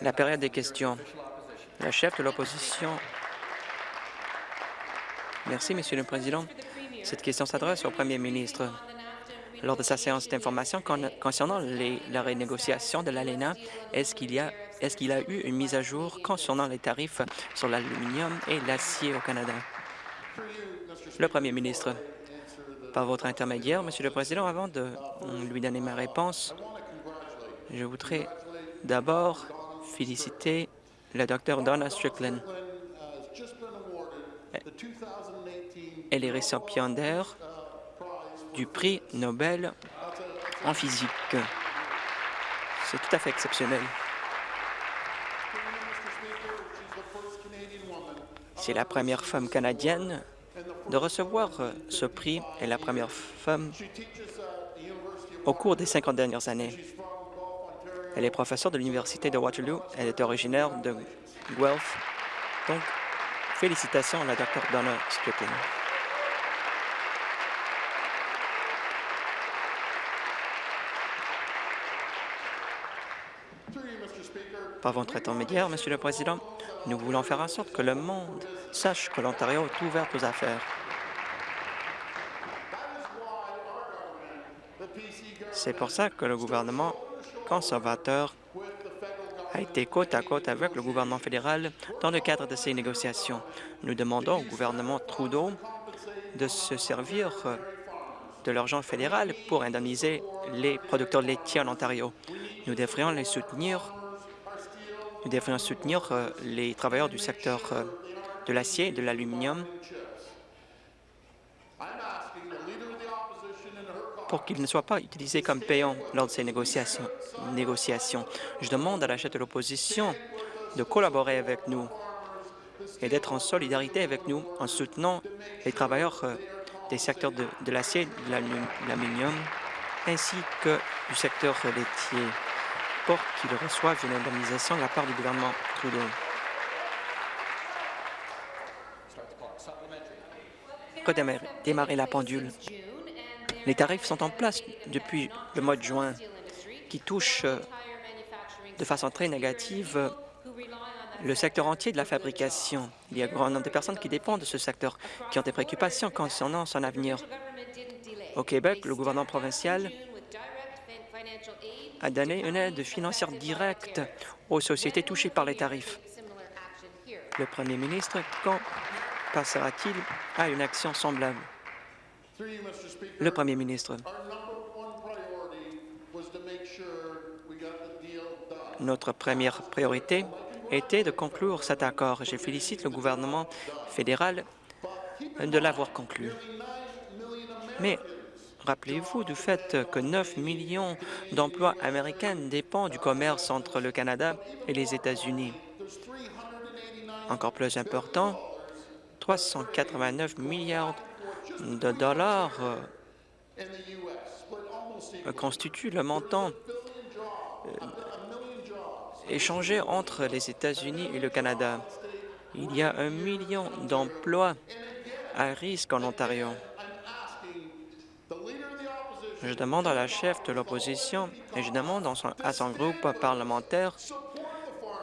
La période des questions. La chef de l'opposition. Merci, Monsieur le Président. Cette question s'adresse au Premier ministre. Lors de sa séance d'information concernant les, la renégociation de l'ALENA, est-ce qu'il y a est-ce qu'il a eu une mise à jour concernant les tarifs sur l'aluminium et l'acier au Canada? Le Premier ministre, par votre intermédiaire, Monsieur le Président, avant de lui donner ma réponse, je voudrais d'abord féliciter le Dr Donna Strickland. Elle est récipiendaire du prix Nobel en physique. C'est tout à fait exceptionnel. C'est la première femme canadienne de recevoir ce prix et la première femme au cours des 50 dernières années. Elle est professeure de l'Université de Waterloo. Elle est originaire de Guelph. Donc, félicitations à la Dr Donna Strickland. Par votre intermédiaire, Monsieur le Président, nous voulons faire en sorte que le monde sache que l'Ontario est ouvert aux affaires. C'est pour ça que le gouvernement conservateur a été côte à côte avec le gouvernement fédéral dans le cadre de ces négociations. Nous demandons au gouvernement Trudeau de se servir de l'argent fédéral pour indemniser les producteurs laitiers en Ontario. Nous devrions les soutenir nous devrions soutenir euh, les travailleurs du secteur euh, de l'acier et de l'aluminium pour qu'ils ne soient pas utilisés comme payants lors de ces négociations. Je demande à la chef de l'opposition de collaborer avec nous et d'être en solidarité avec nous en soutenant les travailleurs euh, des secteurs de, de l'acier de l'aluminium ainsi que du secteur laitier pour qu'ils reçoivent une indemnisation de la part du gouvernement Trudeau. Démarrer la pendule. Les tarifs sont en place depuis le mois de juin, qui touchent euh, de façon très négative euh, le secteur entier de la fabrication. Il y a un grand nombre de personnes qui dépendent de ce secteur, qui ont des préoccupations concernant son avenir. Au Québec, le gouvernement provincial a donné une aide financière directe aux sociétés touchées par les tarifs. Le premier ministre, quand passera-t-il à une action semblable? Le premier ministre. Notre première priorité était de conclure cet accord. Je félicite le gouvernement fédéral de l'avoir conclu. Mais Rappelez-vous du fait que 9 millions d'emplois américains dépendent du commerce entre le Canada et les États-Unis. Encore plus important, 389 milliards de dollars euh, constituent le montant euh, échangé entre les États-Unis et le Canada. Il y a un million d'emplois à risque en Ontario. Je demande à la chef de l'opposition et je demande à son groupe parlementaire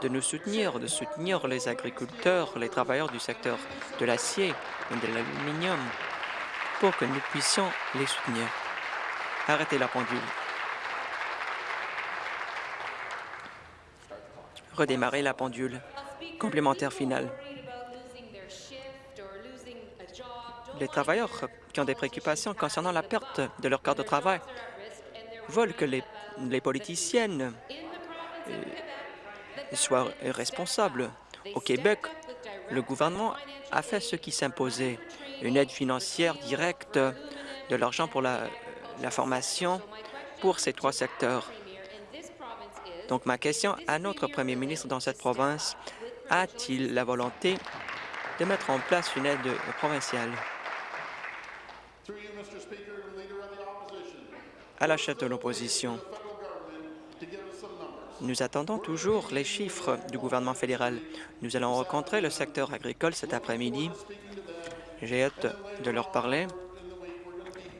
de nous soutenir, de soutenir les agriculteurs, les travailleurs du secteur de l'acier et de l'aluminium pour que nous puissions les soutenir. Arrêtez la pendule. Redémarrer la pendule. Complémentaire final. Les travailleurs qui ont des préoccupations concernant la perte de leur corps de travail veulent que les, politiciennes euh, soient responsables. Au Québec, le gouvernement a fait ce qui s'imposait, une aide financière directe, de l'argent pour la, formation pour ces trois secteurs. Donc, ma question à notre premier ministre dans cette province, a-t-il la volonté de mettre en place une aide provinciale? à la chef de l'opposition. Nous attendons toujours les chiffres du gouvernement fédéral. Nous allons rencontrer le secteur agricole cet après-midi. J'ai hâte de leur parler.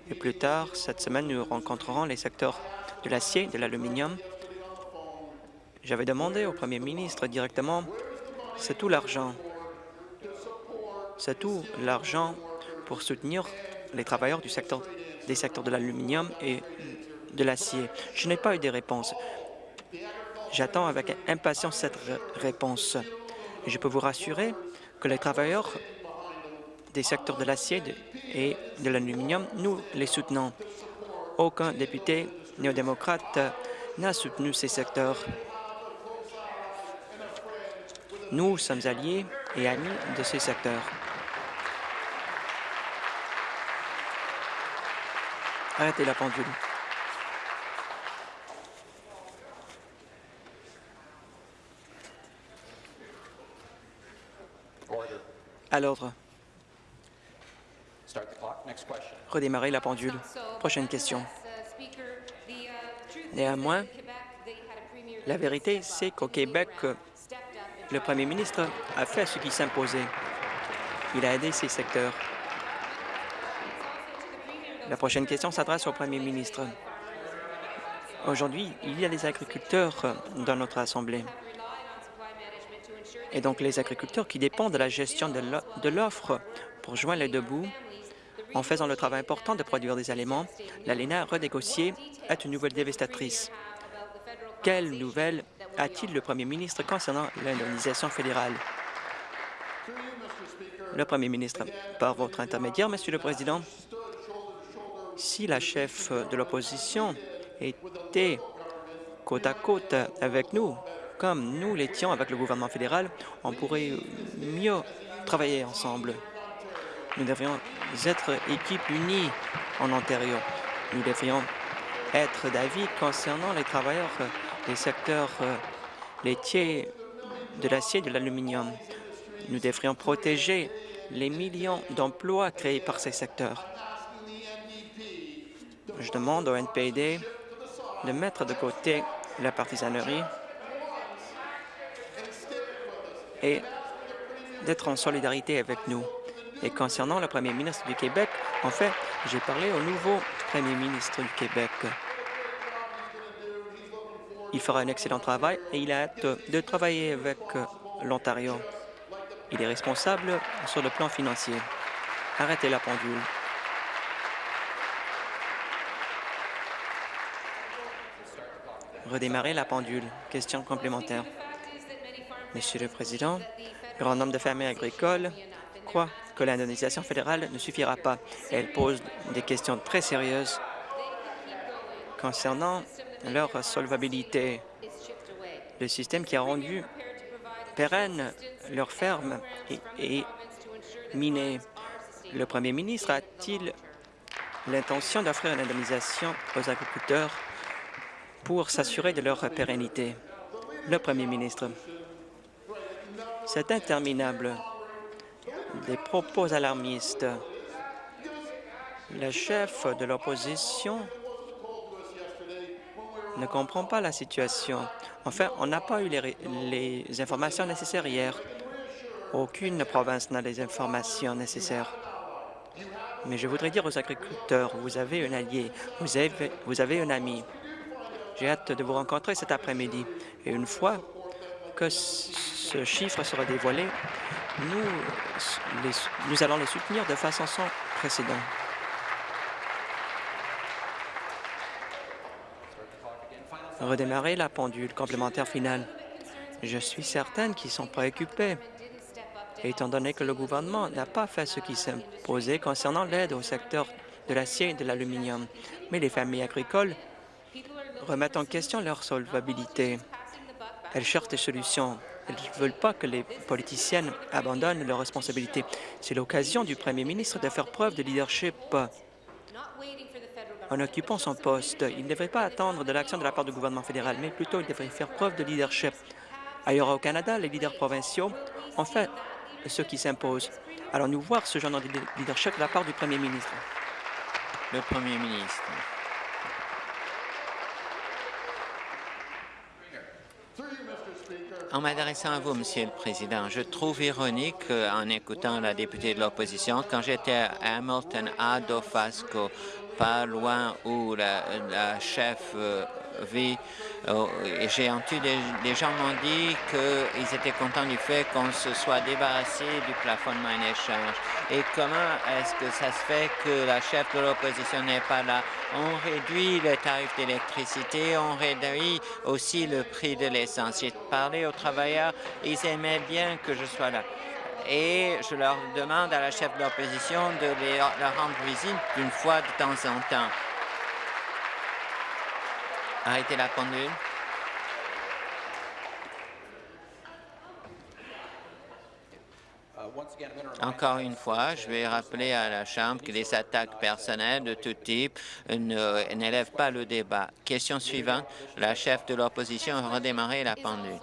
Et plus tard, cette semaine, nous rencontrerons les secteurs de l'acier, de l'aluminium J'avais demandé au premier ministre directement, c'est tout l'argent. C'est tout l'argent pour soutenir les travailleurs du secteur, des secteurs de l'aluminium et de l'acier. Je n'ai pas eu de réponse. J'attends avec impatience cette réponse. Et je peux vous rassurer que les travailleurs des secteurs de l'acier et de l'aluminium, nous les soutenons. Aucun député néo-démocrate n'a soutenu ces secteurs. Nous sommes alliés et amis de ces secteurs. Arrêtez la pendule. À l'ordre. Redémarrer la pendule. Prochaine question. Néanmoins, la vérité, c'est qu'au Québec, le premier ministre a fait ce qui s'imposait. Il a aidé ces secteurs. La prochaine question s'adresse au premier ministre. Aujourd'hui, il y a des agriculteurs dans notre Assemblée. Et donc, les agriculteurs qui dépendent de la gestion de l'offre pour joindre les deux bouts, en faisant le travail important de produire des aliments, l'ALENA redégociée est une nouvelle dévastatrice. Quelle nouvelle a-t-il le premier ministre concernant l'indemnisation fédérale? Le premier ministre, par votre intermédiaire, Monsieur le Président, si la chef de l'opposition était côte à côte avec nous, comme nous l'étions avec le gouvernement fédéral, on pourrait mieux travailler ensemble. Nous devrions être équipe unie en Ontario. Nous devrions être d'avis concernant les travailleurs des secteurs euh, laitiers, de l'acier et de l'aluminium. Nous devrions protéger les millions d'emplois créés par ces secteurs. Je demande au NPD de mettre de côté la partisanerie et d'être en solidarité avec nous. Et concernant le premier ministre du Québec, en fait, j'ai parlé au nouveau premier ministre du Québec. Il fera un excellent travail et il a hâte de travailler avec l'Ontario. Il est responsable sur le plan financier. Arrêtez la pendule. Redémarrer la pendule. Question complémentaire. Monsieur le Président, grand nombre de fermiers agricoles croient que l'indemnisation fédérale ne suffira pas. Elle pose des questions très sérieuses concernant leur solvabilité. Le système qui a rendu pérenne leur ferme est, miné. Le premier ministre a-t-il l'intention d'offrir une indemnisation aux agriculteurs pour s'assurer de leur pérennité? Le premier ministre. C'est interminable. Des propos alarmistes. Le chef de l'opposition ne comprend pas la situation. Enfin, on n'a pas eu les, informations nécessaires hier. Aucune province n'a les informations nécessaires. Mais je voudrais dire aux agriculteurs, vous avez un allié, vous avez, vous avez un ami. J'ai hâte de vous rencontrer cet après-midi. Et une fois que ce chiffre sera dévoilé, nous, nous allons les soutenir de façon sans précédent. Redémarrer la pendule complémentaire finale. Je suis certaine qu'ils sont préoccupés, étant donné que le gouvernement n'a pas fait ce qui s'imposait concernant l'aide au secteur de l'acier et de l'aluminium. Mais les familles agricoles remettent en question leur solvabilité. Elles cherchent des solutions. Elles ne veulent pas que les politiciennes abandonnent leurs responsabilités. C'est l'occasion du premier ministre de faire preuve de leadership en occupant son poste. Il ne devrait pas attendre de l'action de la part du gouvernement fédéral, mais plutôt il devrait faire preuve de leadership. Ailleurs au Canada, les leaders provinciaux ont fait ce qui s'impose. Allons-nous voir ce genre de leadership de la part du premier ministre? Le premier ministre. En m'adressant à vous, Monsieur le Président, je trouve ironique euh, en écoutant la députée de l'opposition, quand j'étais à Hamilton, à Dofasco, pas loin où la, chef euh, Oh, j'ai entendu des, gens m'ont dit qu'ils étaient contents du fait qu'on se soit débarrassé du plafonnement en échange. Et comment est-ce que ça se fait que la chef de l'opposition n'est pas là? On réduit le tarif d'électricité, on réduit aussi le prix de l'essence. J'ai parlé aux travailleurs, ils aimaient bien que je sois là et je leur demande à la chef de l'opposition de leur rendre visite une fois de temps en temps. Arrêtez la pendule. Encore une fois, je vais rappeler à la Chambre que les attaques personnelles de tout type n'élèvent pas le débat. Question suivante. La chef de l'opposition a redémarré la pendule.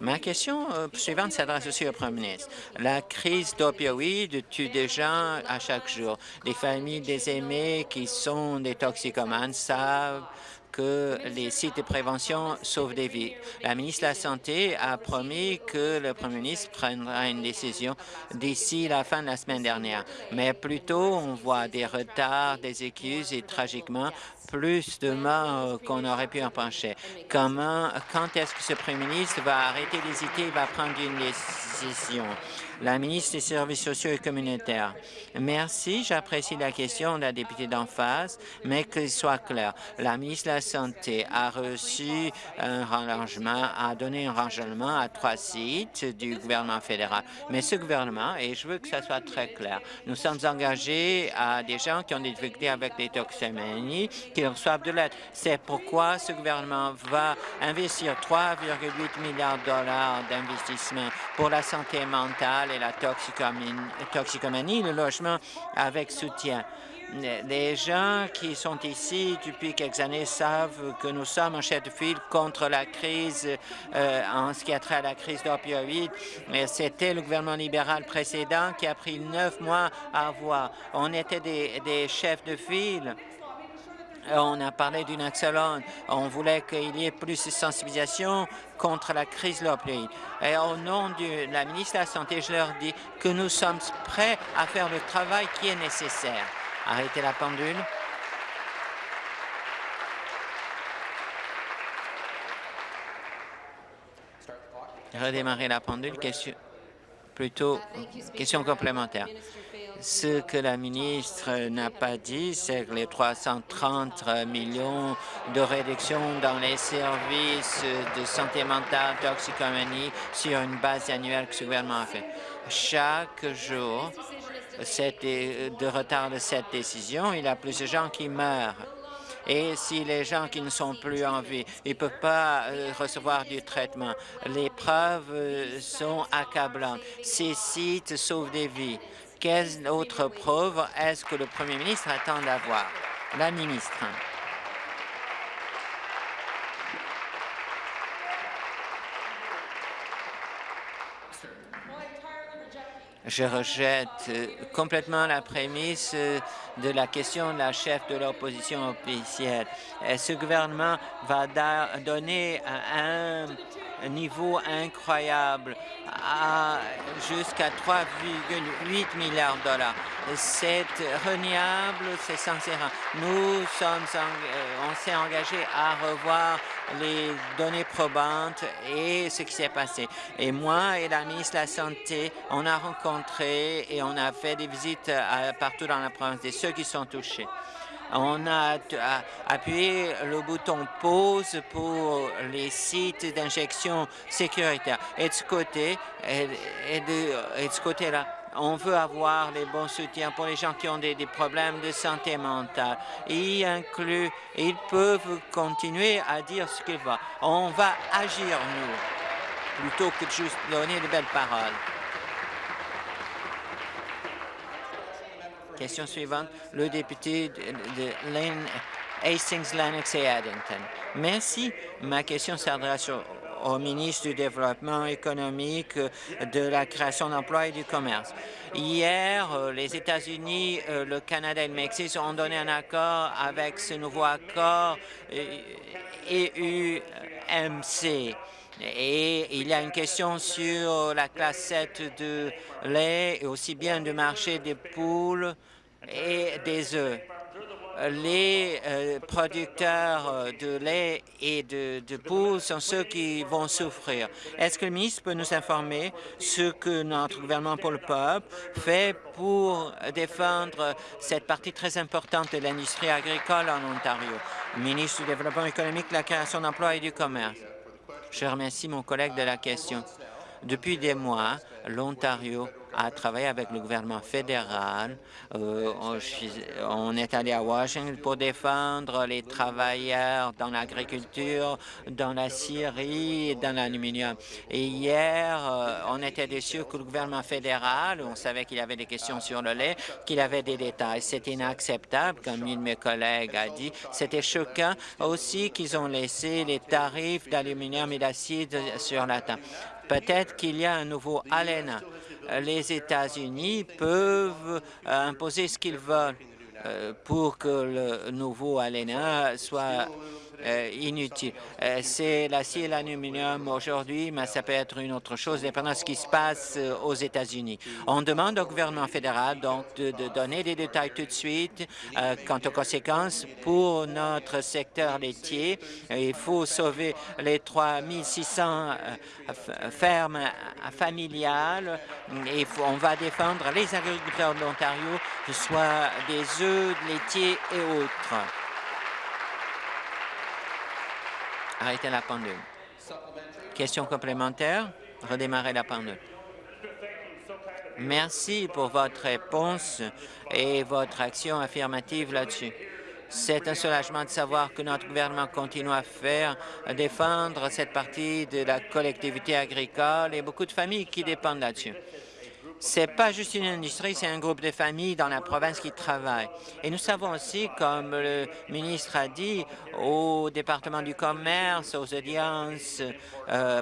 Ma question euh, suivante s'adresse aussi au Premier ministre. La crise d'opioïdes tue des gens à chaque jour. Les familles des aimés qui sont des toxicomanes savent que les sites de prévention sauvent des vies. La ministre de la Santé a promis que le Premier ministre prendra une décision d'ici la fin de la semaine dernière. Mais plutôt, on voit des retards, des excuses et tragiquement, plus de morts qu'on aurait pu en pencher. Comment, quand est-ce que ce Premier ministre va arrêter d'hésiter et va prendre une décision? La ministre des Services sociaux et communautaires. Merci, j'apprécie la question de la députée d'en face, mais qu'il soit clair. La ministre de la Santé a reçu un rangement, a donné un rangement à trois sites du gouvernement fédéral. Mais ce gouvernement, et je veux que ça soit très clair, nous sommes engagés à des gens qui ont des difficultés avec les toxicomanies, qui reçoivent de l'aide. C'est pourquoi ce gouvernement va investir 3,8 milliards de dollars d'investissement pour la santé mentale la toxicomanie, le logement avec soutien. Les gens qui sont ici depuis quelques années savent que nous sommes en chef de file contre la crise euh, en ce qui a trait à la crise d'opioïdes. C'était le gouvernement libéral précédent qui a pris neuf mois à avoir. On était des, des chefs de file on a parlé d'une excellente. On voulait qu'il y ait plus de sensibilisation contre la crise de. Et au nom de la ministre de la Santé, je leur dis que nous sommes prêts à faire le travail qui est nécessaire. Arrêtez la pendule. Redémarrer la pendule. Question, plutôt, question complémentaire. Ce que la ministre n'a pas dit, c'est que les 330 millions de réduction dans les services de santé mentale, toxicomanie, sur une base annuelle que ce gouvernement a fait. Chaque jour de retard de cette décision, il y a plus de gens qui meurent. Et si les gens qui ne sont plus en vie, ils ne peuvent pas euh, recevoir du traitement. Les preuves euh, sont accablantes. Ces sites sauvent des vies. Quelle autre preuve est-ce que le Premier ministre attend d'avoir? La ministre. Je rejette euh, complètement la prémisse de la question de la chef de l'opposition officielle. Ce gouvernement va donner un niveau incroyable jusqu'à 3,8 milliards de dollars. C'est reniable, c'est sincère. Nous sommes, euh, on s'est engagé à revoir les données probantes et ce qui s'est passé. Et moi et la ministre de la Santé, on a rencontré et on a fait des visites partout dans la province de qui sont touchés. On a appuyé le bouton pause pour les sites d'injection sécuritaire. Et de ce côté-là, on veut avoir les bons soutiens pour les gens qui ont des, problèmes de santé mentale. Ils peuvent continuer à dire ce qu'ils veulent. On va agir, nous, plutôt que de juste donner de belles paroles. Question suivante, le député de, Hastings, Lennox et Addington. Merci. Ma question s'adresse au, ministre du Développement économique, de la création d'emplois et du commerce. Hier, euh, les États-Unis, euh, le Canada et le Mexique ont donné un accord avec ce nouveau accord EU-MC. Et il y a une question sur la classe 7 de lait et aussi bien du marché des poules et des œufs. les euh, producteurs euh, de lait et de, de poules sont ceux qui vont souffrir. Est-ce que le ministre peut nous informer ce que notre gouvernement pour le peuple fait pour défendre cette partie très importante de l'industrie agricole en Ontario? Ministre du Développement économique, de la création d'emplois et du commerce. Je remercie mon collègue de la question. Depuis des mois, l'Ontario a travaillé avec le gouvernement fédéral. Euh, on, est allé à Washington pour défendre les travailleurs dans l'agriculture, dans la scierie dans l'aluminium. Et hier, euh, on était déçus que le gouvernement fédéral, on savait qu'il avait des questions sur le lait, qu'il avait des détails. C'est inacceptable, comme une de mes collègues a dit. C'était choquant aussi qu'ils ont laissé les tarifs d'aluminium et d'acier sur la table. Peut-être qu'il y a un nouveau ALENA. Les États-Unis peuvent euh, imposer ce qu'ils veulent euh, pour que le nouveau ALENA soit inutile. Euh, c'est l'acier et l'aluminium aujourd'hui, mais ça peut être une autre chose, dépendant de ce qui se passe euh, aux États-Unis. On demande au gouvernement fédéral donc de, donner des détails tout de suite quant aux conséquences pour notre secteur laitier. Il faut sauver les 3600 fermes familiales et on va défendre les agriculteurs de l'Ontario, que ce soit des œufs, laitiers et autres. Arrêtez la pendule. Question complémentaire? Redémarrer la pendule. Merci pour votre réponse et votre action affirmative là-dessus. C'est un soulagement de savoir que notre gouvernement continue à faire défendre cette partie de la collectivité agricole et beaucoup de familles qui dépendent là-dessus. C'est pas juste une industrie, c'est un groupe de familles dans la province qui travaillent. Et nous savons aussi, comme le ministre a dit, au département du commerce, aux audiences, euh,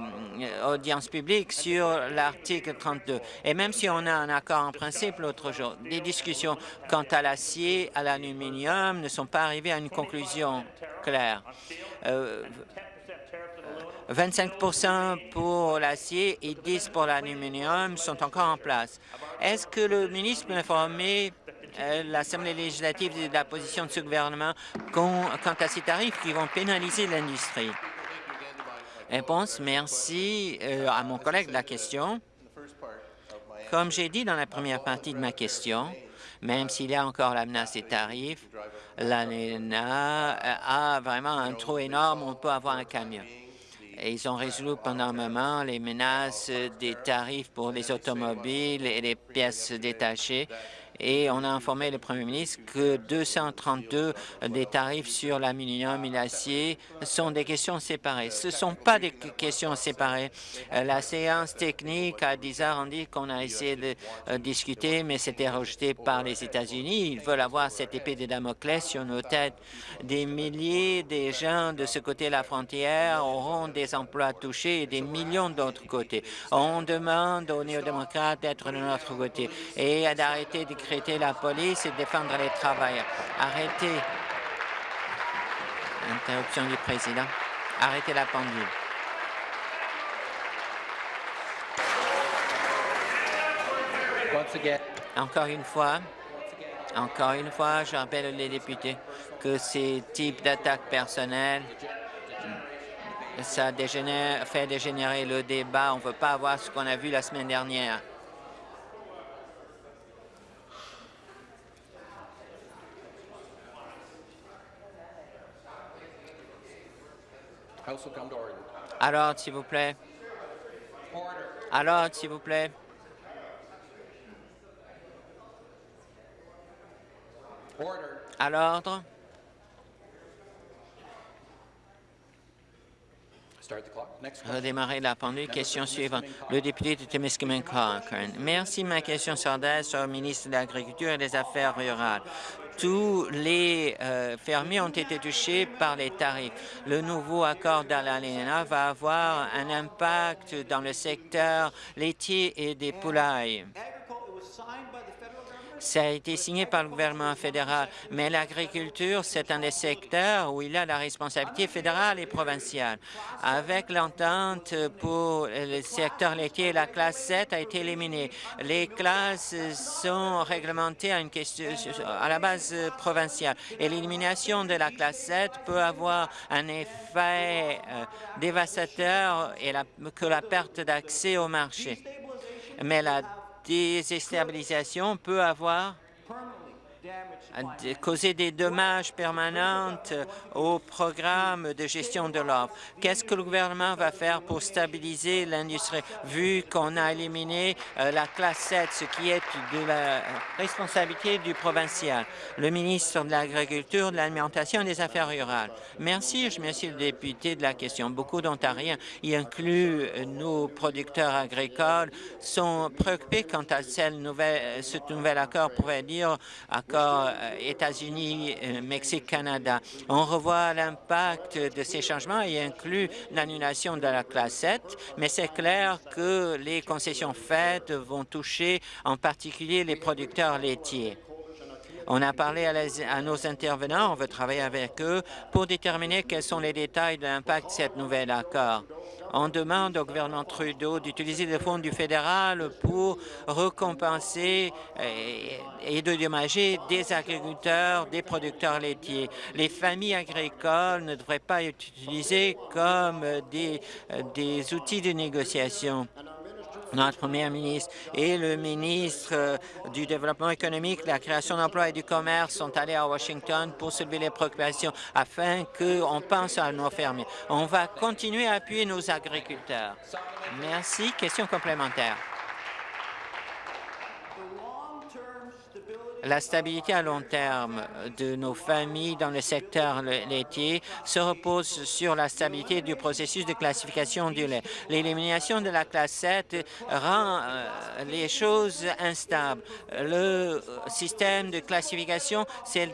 publiques sur l'article 32. Et même si on a un accord en principe l'autre jour, des discussions quant à l'acier, à l'aluminium ne sont pas arrivées à une conclusion claire. Euh, 25 pour l'acier et 10 pour l'aluminium sont encore en place. Est-ce que le ministre peut informer euh, l'Assemblée législative de la position de ce gouvernement quant à ces tarifs qui vont pénaliser l'industrie? Réponse, merci euh, à mon collègue de la question. Comme j'ai dit dans la première partie de ma question, même s'il y a encore la menace des tarifs, l'ANENA a vraiment un trou énorme, on peut avoir un camion ils ont résolu pendant un moment les menaces des tarifs pour les automobiles et les pièces détachées et on a informé le premier ministre que 232 des tarifs sur l'aluminium et l'acier sont des questions séparées. Ce ne sont pas des questions séparées. Euh, la séance technique a déjà rendu qu'on a essayé de euh, discuter, mais c'était rejeté par les États-Unis. Ils veulent avoir cette épée de Damoclès sur nos têtes. Des milliers de gens de ce côté de la frontière auront des emplois touchés et des millions d'autres côtés. On demande aux néo-démocrates d'être de notre côté et d'arrêter de créer la police et défendre les travailleurs. Arrêtez. Interruption du président. Arrêtez la pendule. Encore une fois, encore une fois, je rappelle les députés que ces types d'attaques personnelles, ça dégénère, fait dégénérer le débat. On ne veut pas avoir ce qu'on a vu la semaine dernière. Alors, s'il vous plaît. Alors, s'il vous plaît. À l'ordre. Redémarrer la pendule. Question suivante. Le député de Timiskaming Cochrane. Merci. Ma question s'adresse au ministre de l'Agriculture et des Affaires rurales tous les euh, fermiers ont été touchés par les tarifs. Le nouveau accord d'Alalena va avoir un impact dans le secteur laitier et des poulailles. Ça a été signé par le gouvernement fédéral, mais l'agriculture, c'est un des secteurs où il a la responsabilité fédérale et provinciale. Avec l'entente pour le secteur laitier, la classe 7 a été éliminée. Les classes sont réglementées à, une question, à la base provinciale et l'élimination de la classe 7 peut avoir un effet euh, dévastateur et que la perte d'accès au marché. Mais la déstabilisation peut avoir? Causer des dommages permanents au programme de gestion de l'offre. Qu'est-ce que le gouvernement va faire pour stabiliser l'industrie, vu qu'on a éliminé euh, la classe 7, ce qui est de la responsabilité du provincial? Le ministre de l'Agriculture, de l'Alimentation et des Affaires rurales. Merci, je remercie le député de la question. Beaucoup d'Ontariens, y inclut nos producteurs agricoles, sont préoccupés quant à ce nouvel accord pourrait dire accord euh, États-Unis, euh, Mexique, Canada. On revoit l'impact de ces changements et inclut l'annulation de la classe 7, mais c'est clair que les concessions faites vont toucher en particulier les producteurs laitiers. On a parlé à, nos intervenants, on veut travailler avec eux pour déterminer quels sont les détails de l'impact de cet nouvel accord. On demande au gouvernement Trudeau d'utiliser les fonds du fédéral pour récompenser et, et de dédommager des agriculteurs, des producteurs laitiers. Les familles agricoles ne devraient pas être utilisées comme des, des outils de négociation notre Premier ministre et le ministre euh, du Développement économique, la création d'emplois et du commerce sont allés à Washington pour soulever les préoccupations afin qu'on pense à nos fermiers. On va continuer à appuyer nos agriculteurs. Merci. Question complémentaire. La stabilité à long terme de nos familles dans le secteur laitier se repose sur la stabilité du processus de classification du lait. L'élimination de la classe 7 rend euh, les choses instables. Le système de classification, c'est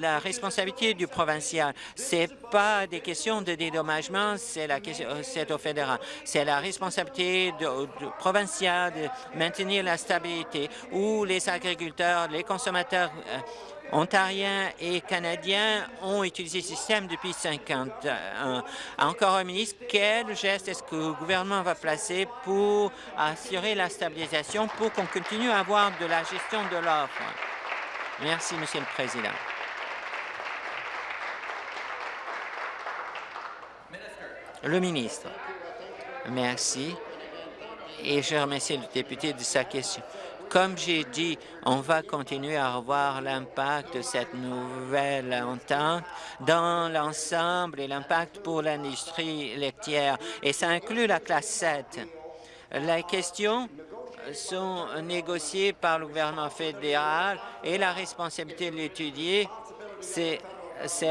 la responsabilité du provincial. C'est pas des questions de dédommagement, c'est la euh, c'est au fédéral. C'est la responsabilité du provincial de maintenir la stabilité où les agriculteurs, les consommateurs consommateurs euh, ontariens et canadiens ont utilisé ce système depuis 50 ans. Encore un ministre, quel geste est-ce que le gouvernement va placer pour assurer la stabilisation, pour qu'on continue à avoir de la gestion de l'offre? Merci, Monsieur le Président. Le ministre. Merci. Et je remercie le député de sa question. Comme j'ai dit, on va continuer à revoir l'impact de cette nouvelle entente dans l'ensemble et l'impact pour l'industrie laitière, et ça inclut la classe 7. Les questions sont négociées par le gouvernement fédéral et la responsabilité de l'étudier, c'est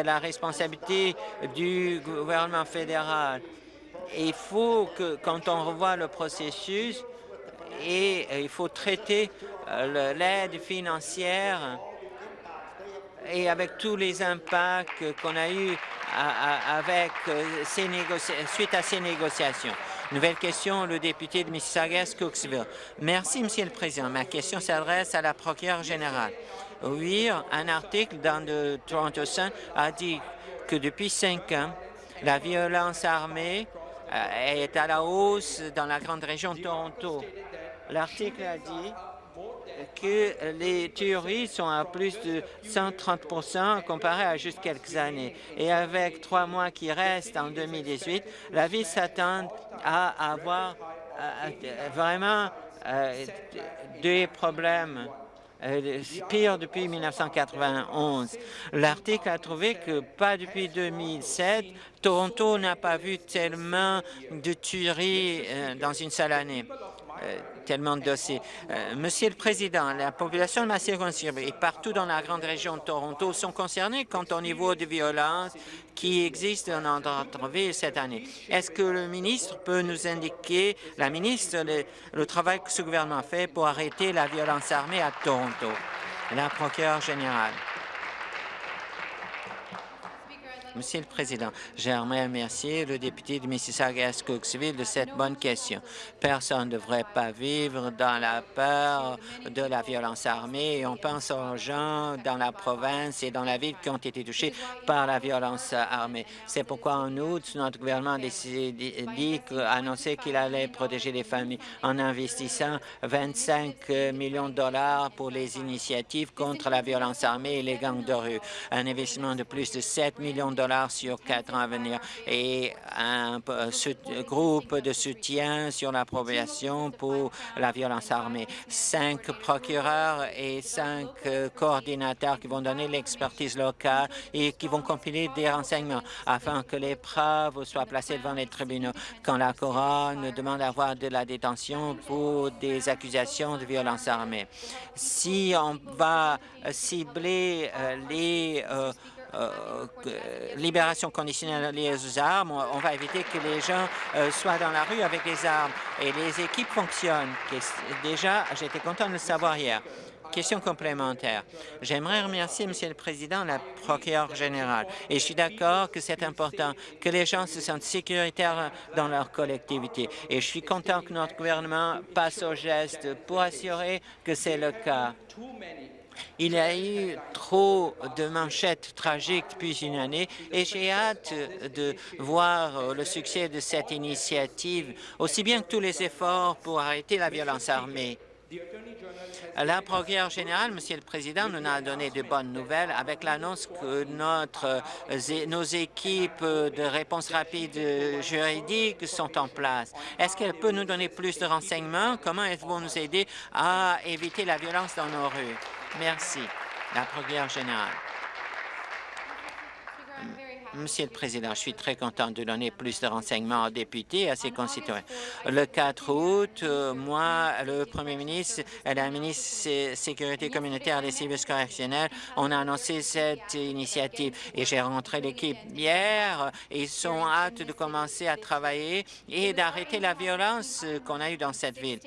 la responsabilité du gouvernement fédéral. Il faut que, quand on revoit le processus, et euh, il faut traiter euh, l'aide financière et avec tous les impacts qu'on a eus avec euh, suite à ces négociations. Nouvelle question, le député de Mississauga-Cooksville. Merci, Monsieur le Président. Ma question s'adresse à la procureure générale. Oui, un article dans le Toronto Sun a dit que depuis cinq ans, la violence armée est à la hausse dans la grande région de Toronto. L'article a dit que les tueries sont à plus de 130% comparé à juste quelques années. Et avec trois mois qui restent en 2018, la ville s'attend à avoir euh, vraiment euh, des problèmes euh, pire depuis 1991. L'article a trouvé que pas depuis 2007, Toronto n'a pas vu tellement de tueries dans une seule année. Tellement de dossiers. Euh, Monsieur le Président, la population de ma circonscription et partout dans la grande région de Toronto sont concernés quant au niveau de violence qui existe dans notre ville cette année. Est-ce que le ministre peut nous indiquer, la ministre, le, le travail que ce gouvernement fait pour arrêter la violence armée à Toronto? La procureure générale. Monsieur le Président, j'aimerais remercier le député de Mississauga-Cooksville de cette bonne question. Personne ne devrait pas vivre dans la peur de la violence armée et on pense aux gens dans la province et dans la ville qui ont été touchés par la violence armée. C'est pourquoi en août, notre gouvernement a décidé, annoncé qu'il allait protéger les familles en investissant 25 millions de dollars pour les initiatives contre la violence armée et les gangs de rue. Un investissement de plus de 7 millions de sur quatre ans à venir et un groupe de soutien sur l'appropriation pour la violence armée. Cinq procureurs et cinq coordinateurs qui vont donner l'expertise locale et qui vont compiler des renseignements afin que les preuves soient placées devant les tribunaux quand la couronne demande d'avoir de la détention pour des accusations de violence armée. Si on va cibler euh, les euh, euh, libération conditionnelle liée aux armes, on va éviter que les gens soient dans la rue avec des armes. Et les équipes fonctionnent. Déjà, j'étais content de le savoir hier. Question complémentaire. J'aimerais remercier, Monsieur le Président, la procureure générale. Et je suis d'accord que c'est important que les gens se sentent sécuritaires dans leur collectivité. Et je suis content que notre gouvernement passe au geste pour assurer que c'est le cas. Il y a eu trop de manchettes tragiques depuis une année et j'ai hâte de voir le succès de cette initiative, aussi bien que tous les efforts pour arrêter la violence armée. La procureure générale, Monsieur le Président, nous a donné de bonnes nouvelles avec l'annonce que notre, nos équipes de réponse rapide juridique sont en place. Est-ce qu'elle peut nous donner plus de renseignements? Comment elles vont nous aider à éviter la violence dans nos rues? Merci. La procureure générale. Monsieur le Président, je suis très content de donner plus de renseignements aux députés et à ses concitoyens. Le 4 août, euh, moi, le Premier ministre et la ministre de Sécurité communautaire des services correctionnels, on a annoncé cette initiative et j'ai rentré l'équipe hier. Ils sont hâte de commencer à travailler et d'arrêter la violence qu'on a eue dans cette ville.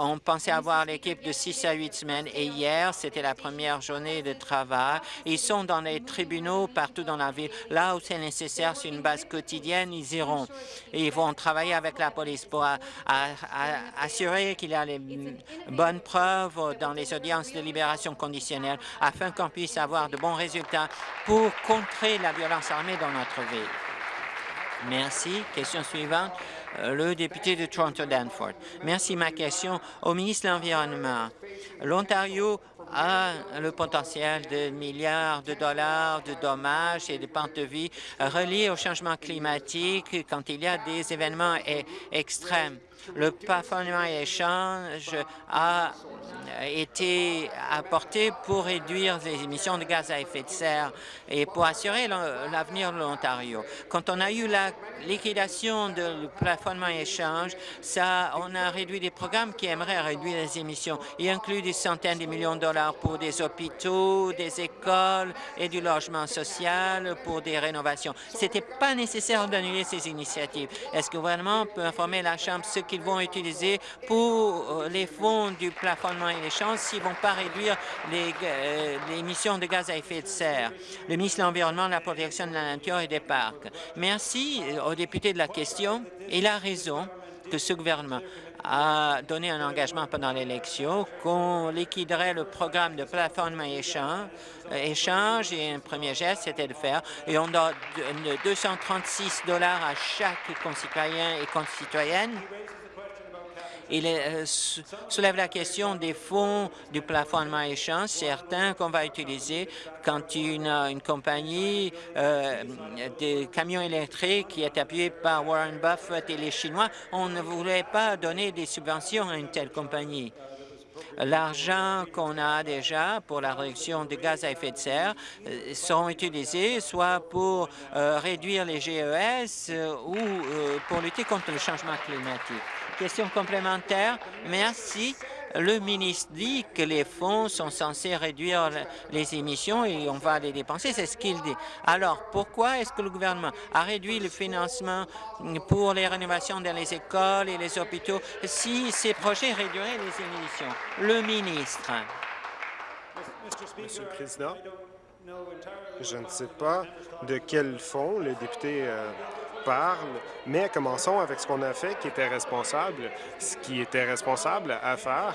on pensait avoir l'équipe de 6 à 8 semaines et hier, c'était la première journée de travail. Ils sont dans les tribunaux partout dans la ville, là c'est nécessaire sur une base quotidienne, ils iront. ils vont travailler avec la police pour assurer qu'il y a les bonnes preuves dans les audiences de libération conditionnelle afin qu'on puisse avoir de bons résultats pour contrer la violence armée dans notre ville. Merci. Question suivante. Euh, le député de Toronto-Danforth. Merci. Ma question au ministre de l'Environnement. L'Ontario a le potentiel de milliards de dollars de dommages et de pentes de vie reliés au changement climatique quand il y a des événements e-, extrêmes. Le plafonnement échange a été apporté pour réduire les émissions de gaz à effet de serre et pour assurer l'avenir de l'Ontario. Quand on a eu la liquidation du plafonnement échange, ça, on a réduit des programmes qui aimeraient réduire les émissions. Il inclut des centaines de millions de dollars pour des hôpitaux, des écoles et du logement social pour des rénovations. Ce n'était pas nécessaire d'annuler ces initiatives. Est-ce que le gouvernement peut informer la Chambre ce qu'ils vont utiliser pour euh, les fonds du plafonnement et l'échange s'ils ne vont pas réduire les, euh, les, émissions de gaz à effet de serre? Le ministre de l'Environnement, de la protection de la nature et des parcs. Merci au député de la question. Il a raison que ce gouvernement a donné un engagement pendant l'élection qu'on liquiderait le programme de plateforme échange, échange et un premier geste, c'était de faire, et on donne 236 dollars à chaque concitoyen et concitoyenne il euh, soulève la question des fonds du plafonnement échange, certains qu'on va utiliser quand une, une compagnie euh, de camions électriques qui est appuyée par Warren Buffett et les Chinois, on ne voulait pas donner des subventions à une telle compagnie. L'argent qu'on a déjà pour la réduction des gaz à effet de serre euh, seront utilisés soit pour réduire les GES ou pour lutter contre le changement climatique. Question complémentaire. Merci. Le ministre dit que les fonds sont censés réduire les émissions et on va les dépenser, c'est ce qu'il dit. Alors, pourquoi est-ce que le gouvernement a réduit le financement pour les rénovations dans les écoles et les hôpitaux si ces projets réduiraient les émissions? Le ministre. Monsieur le Président, Je ne sais pas de quel fonds le député euh, mais commençons avec ce qu'on a fait qui était responsable. Ce qui était responsable à faire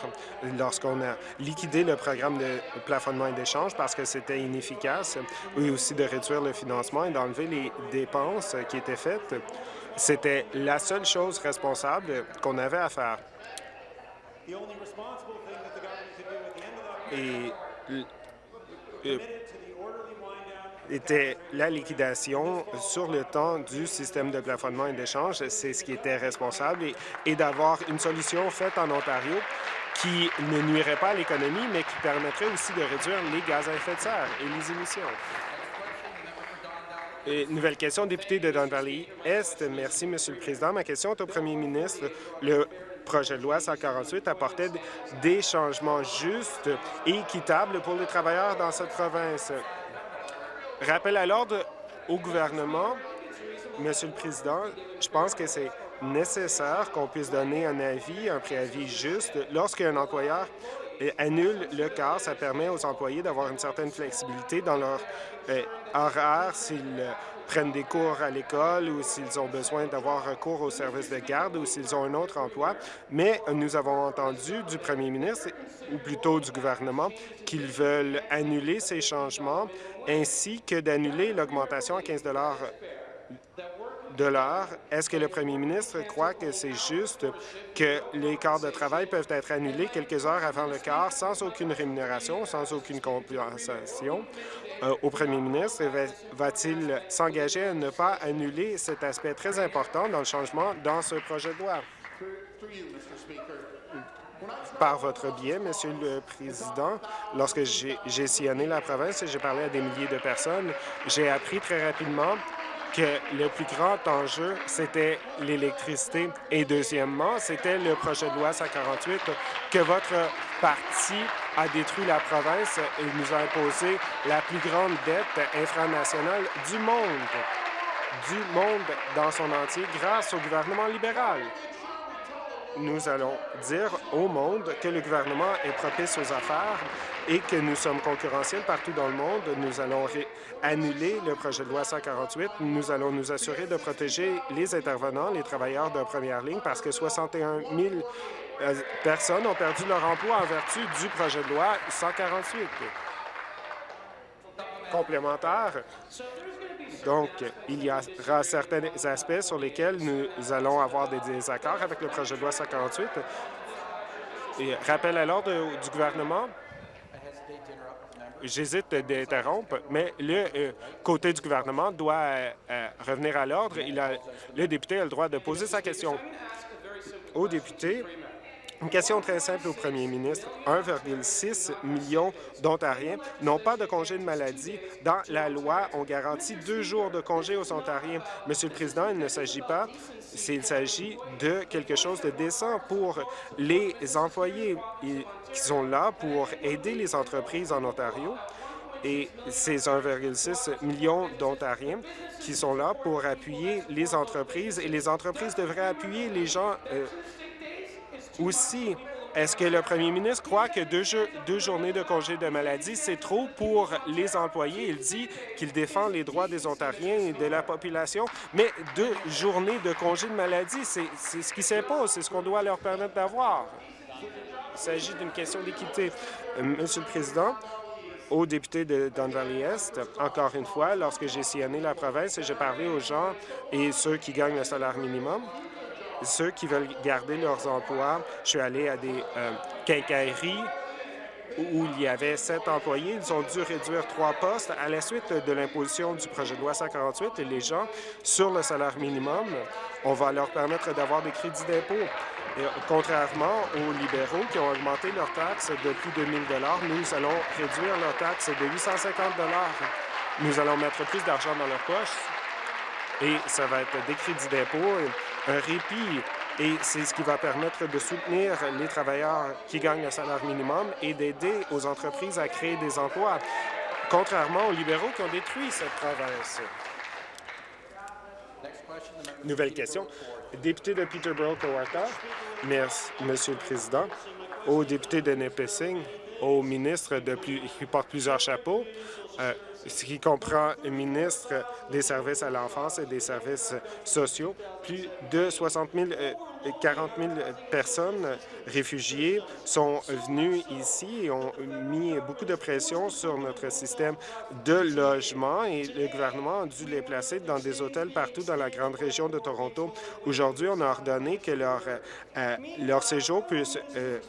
lorsqu'on a liquidé le programme de plafonnement et d'échange parce que c'était inefficace, et aussi de réduire le financement et d'enlever les dépenses qui étaient faites. C'était la seule chose responsable qu'on avait à faire. Et était la liquidation sur le temps du système de plafonnement et d'échange. C'est ce qui était responsable et, d'avoir une solution faite en Ontario qui ne nuirait pas à l'économie, mais qui permettrait aussi de réduire les gaz à effet de serre et les émissions. nouvelle question, député de Don Valley Est. Merci, Monsieur le Président. Ma question est au premier ministre. Le projet de loi 148 apportait des changements justes et équitables pour les travailleurs dans cette province. Rappel à l'ordre au gouvernement, Monsieur le Président, je pense que c'est nécessaire qu'on puisse donner un avis, un préavis juste lorsqu'un employeur annule le cas. Ça permet aux employés d'avoir une certaine flexibilité dans leur euh, horaire s'ils prennent des cours à l'école ou s'ils ont besoin d'avoir recours au service de garde ou s'ils ont un autre emploi. Mais nous avons entendu du premier ministre, ou plutôt du gouvernement, qu'ils veulent annuler ces changements ainsi que d'annuler l'augmentation à 15 de l'heure. Est-ce que le premier ministre croit que c'est juste que les quarts de travail peuvent être annulés quelques heures avant le quart sans aucune rémunération, sans aucune compensation? Euh, au premier ministre va-t-il s'engager à ne pas annuler cet aspect très important dans le changement dans ce projet de loi? Par votre biais, Monsieur le Président, lorsque j'ai sillonné la province et j'ai parlé à des milliers de personnes, j'ai appris très rapidement que le plus grand enjeu, c'était l'électricité. Et deuxièmement, c'était le projet de loi 148 que votre parti a détruit la province et nous a imposé la plus grande dette infranationale du monde, du monde dans son entier grâce au gouvernement libéral nous allons dire au monde que le gouvernement est propice aux affaires et que nous sommes concurrentiels partout dans le monde. Nous allons annuler le projet de loi 148. Nous allons nous assurer de protéger les intervenants, les travailleurs de première ligne, parce que 61 000 euh, personnes ont perdu leur emploi en vertu du projet de loi 148. Complémentaire, donc, il y aura certains aspects sur lesquels nous allons avoir des désaccords avec le projet de loi 148. Et rappel à l'ordre du gouvernement, j'hésite d'interrompre, mais le euh, côté du gouvernement doit euh, euh, revenir à l'ordre. Le député a le droit de poser sa question. Au député, une question très simple au premier ministre. 1,6 million d'Ontariens n'ont pas de congé de maladie. Dans la loi, on garantit deux jours de congé aux Ontariens. Monsieur le Président, il ne s'agit pas, il s'agit de quelque chose de décent pour les employés qui sont là pour aider les entreprises en Ontario et ces 1,6 million d'Ontariens qui sont là pour appuyer les entreprises et les entreprises devraient appuyer les gens euh, aussi, est-ce que le premier ministre croit que deux, deux journées de congé de maladie, c'est trop pour les employés? Il dit qu'il défend les droits des Ontariens et de la population, mais deux journées de congé de maladie, c'est ce qui s'impose, c'est ce qu'on doit leur permettre d'avoir. Il s'agit d'une question d'équité. Euh, Monsieur le Président, aux députés de Don Valley-Est, encore une fois, lorsque j'ai sillonné la province et j'ai parlé aux gens et ceux qui gagnent le salaire minimum, ceux qui veulent garder leurs emplois. Je suis allé à des euh, quincailleries où il y avait sept employés. Ils ont dû réduire trois postes à la suite de l'imposition du projet de loi 148 et les gens sur le salaire minimum, on va leur permettre d'avoir des crédits d'impôt. Contrairement aux libéraux qui ont augmenté leurs taxes de plus de 1 000 nous allons réduire leurs taxes de 850 Nous allons mettre plus d'argent dans leur poche et ça va être des crédits d'impôt, un répit, et c'est ce qui va permettre de soutenir les travailleurs qui gagnent le salaire minimum et d'aider aux entreprises à créer des emplois, contrairement aux libéraux qui ont détruit cette province. Nouvelle question. Député de Peterborough-Cowarta. Merci, Monsieur le Président. Au député de Nipissing, au ministre qui porte plusieurs chapeaux, euh, ce qui comprend le ministre des services à l'enfance et des services sociaux. Plus de 60 000, 40 000 personnes réfugiées sont venues ici et ont mis beaucoup de pression sur notre système de logement et le gouvernement a dû les placer dans des hôtels partout dans la grande région de Toronto. Aujourd'hui, on a ordonné que leur, euh, séjour puisse euh,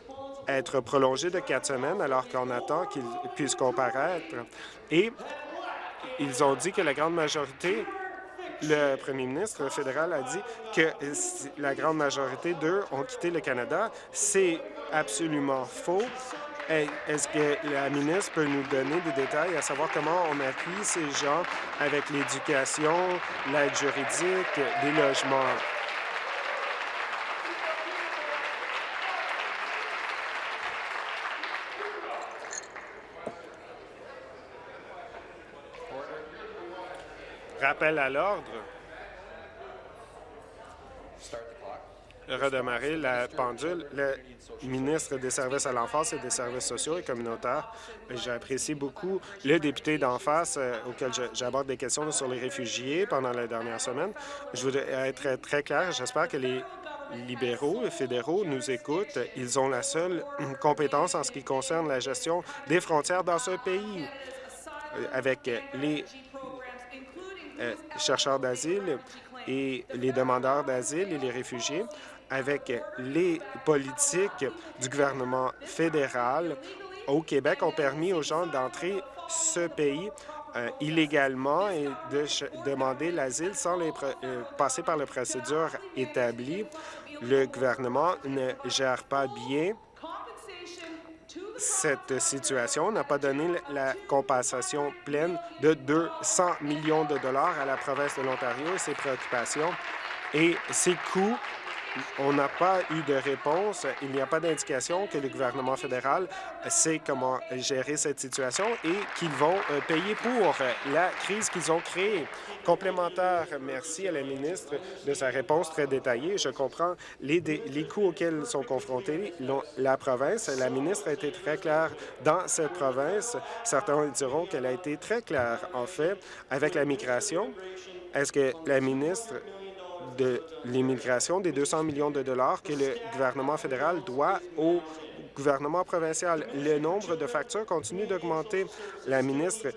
être prolongé de quatre semaines alors qu'on attend qu'ils puissent comparaître. Et ils ont dit que la grande majorité, le premier ministre fédéral a dit que la grande majorité d'eux ont quitté le Canada. C'est absolument faux. Est-ce que la ministre peut nous donner des détails à savoir comment on appuie ces gens avec l'éducation, l'aide juridique, des logements? Rappel à l'ordre. redémarrer la pendule. Le ministre des Services à l'enfance et des services sociaux et communautaires, j'apprécie beaucoup le député d'en face euh, auquel j'aborde des questions sur les réfugiés pendant la dernière semaine. Je voudrais être très clair. J'espère que les libéraux et fédéraux nous écoutent. Ils ont la seule compétence en ce qui concerne la gestion des frontières dans ce pays euh, avec les euh, chercheurs d'asile et les demandeurs d'asile et les réfugiés avec les politiques du gouvernement fédéral au Québec ont permis aux gens d'entrer ce pays euh, illégalement et de demander l'asile sans les euh, passer par les procédures établies. Le gouvernement ne gère pas bien cette situation n'a pas donné la compensation pleine de 200 millions de dollars à la province de l'Ontario et ses préoccupations. Et ces coûts on n'a pas eu de réponse. Il n'y a pas d'indication que le gouvernement fédéral sait comment gérer cette situation et qu'ils vont euh, payer pour la crise qu'ils ont créée. Complémentaire, merci à la ministre de sa réponse très détaillée. Je comprends les, les coûts auxquels sont confrontés la province. La ministre a été très claire dans cette province. Certains diront qu'elle a été très claire, en fait, avec la migration. Est-ce que la ministre de l'immigration des 200 millions de dollars que le gouvernement fédéral doit au gouvernement provincial. Le nombre de factures continue d'augmenter. La ministre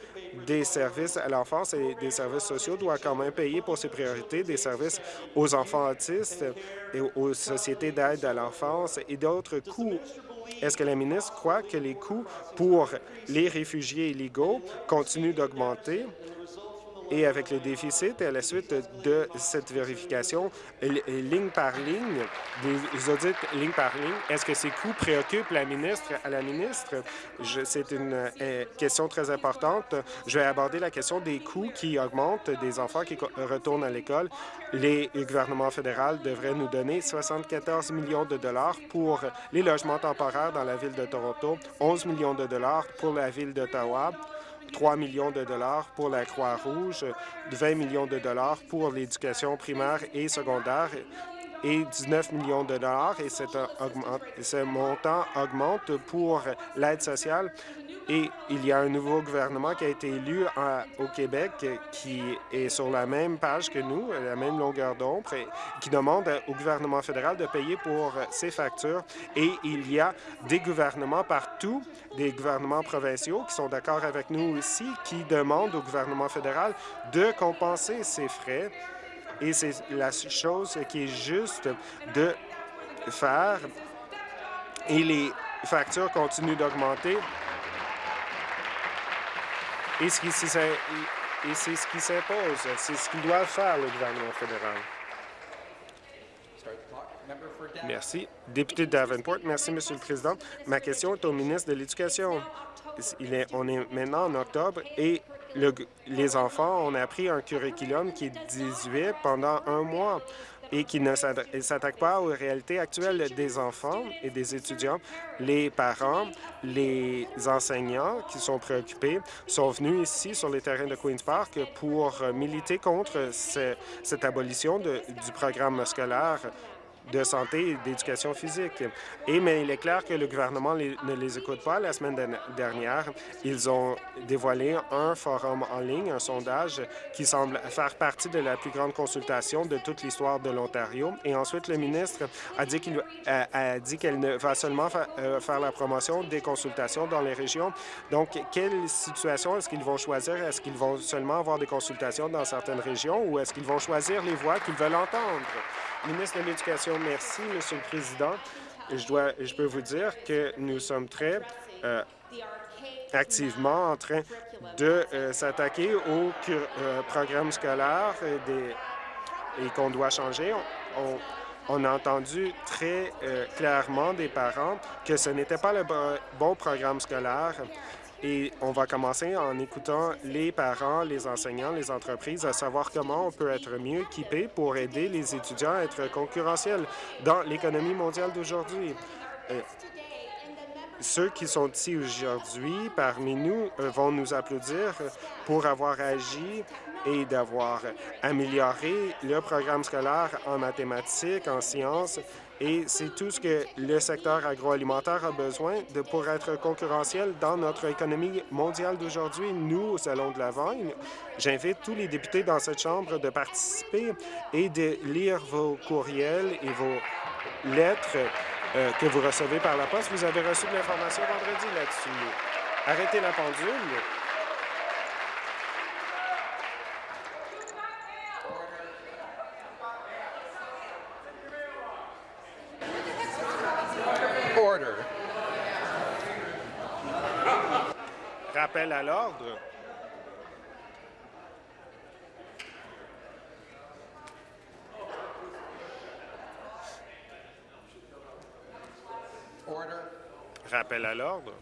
des services à l'enfance et des services sociaux doit quand même payer pour ses priorités des services aux enfants autistes et aux sociétés d'aide à l'enfance et d'autres coûts. Est-ce que la ministre croit que les coûts pour les réfugiés illégaux continuent d'augmenter? Et avec le déficit à la suite de cette vérification ligne par ligne, des audits ligne par ligne, est-ce que ces coûts préoccupent la ministre à la ministre? C'est une euh, question très importante. Je vais aborder la question des coûts qui augmentent des enfants qui retournent à l'école. Les gouvernements fédéraux devraient nous donner 74 millions de dollars pour les logements temporaires dans la ville de Toronto, 11 millions de dollars pour la ville d'Ottawa, 3 millions de dollars pour la Croix-Rouge, 20 millions de dollars pour l'éducation primaire et secondaire et 19 millions de dollars. Et ce montant augmente pour l'aide sociale et il y a un nouveau gouvernement qui a été élu au Québec qui est sur la même page que nous, la même longueur d'ombre, qui demande au gouvernement fédéral de payer pour ses factures. Et il y a des gouvernements partout, des gouvernements provinciaux qui sont d'accord avec nous aussi, qui demandent au gouvernement fédéral de compenser ces frais. Et c'est la chose qui est juste de faire. Et les factures continuent d'augmenter. Et c'est ce qui s'impose. C'est ce qu'il doit faire, le gouvernement fédéral. Merci. Député Davenport, merci, Monsieur le Président. Ma question est au ministre de l'Éducation. on est maintenant en octobre et les enfants, on a appris un curriculum qui est 18 pendant un mois et qui ne s'attaque pas aux réalités actuelles des enfants et des étudiants. Les parents, les enseignants qui sont préoccupés sont venus ici sur les terrains de Queen's Park pour militer contre cette abolition du programme scolaire de santé et d'éducation physique. Et mais il est clair que le gouvernement ne les écoute pas. La semaine dernière, ils ont dévoilé un forum en ligne, un sondage qui semble faire partie de la plus grande consultation de toute l'histoire de l'Ontario. Et ensuite, le ministre a dit qu'elle ne va seulement euh, faire la promotion des consultations dans les régions. Donc, quelle situation est-ce qu'ils vont choisir? Est-ce qu'ils vont seulement avoir des consultations dans certaines régions ou est-ce qu'ils vont choisir les voix qu'ils veulent entendre? Ministre de l'Éducation, merci, Monsieur le Président. Je, dois, je peux vous dire que nous sommes très euh, activement en train de euh, s'attaquer au euh, programme scolaire et qu'on doit changer. On, a entendu très clairement des parents que ce n'était pas le bon programme scolaire et on va commencer en écoutant les parents, les enseignants, les entreprises à savoir comment on peut être mieux équipé pour aider les étudiants à être concurrentiels dans l'économie mondiale d'aujourd'hui. Euh, ceux qui sont ici aujourd'hui parmi nous euh, vont nous applaudir pour avoir agi et d'avoir amélioré le programme scolaire en mathématiques, en sciences et c'est tout ce que le secteur agroalimentaire a besoin de pour être concurrentiel dans notre économie mondiale d'aujourd'hui. Nous, au Salon de l'Avent, j'invite tous les députés dans cette Chambre de participer et de lire vos courriels et vos lettres euh, que vous recevez par la poste. Vous avez reçu de l'information vendredi là-dessus. Arrêtez la pendule. Rappel à l'ordre. Rappel à l'ordre.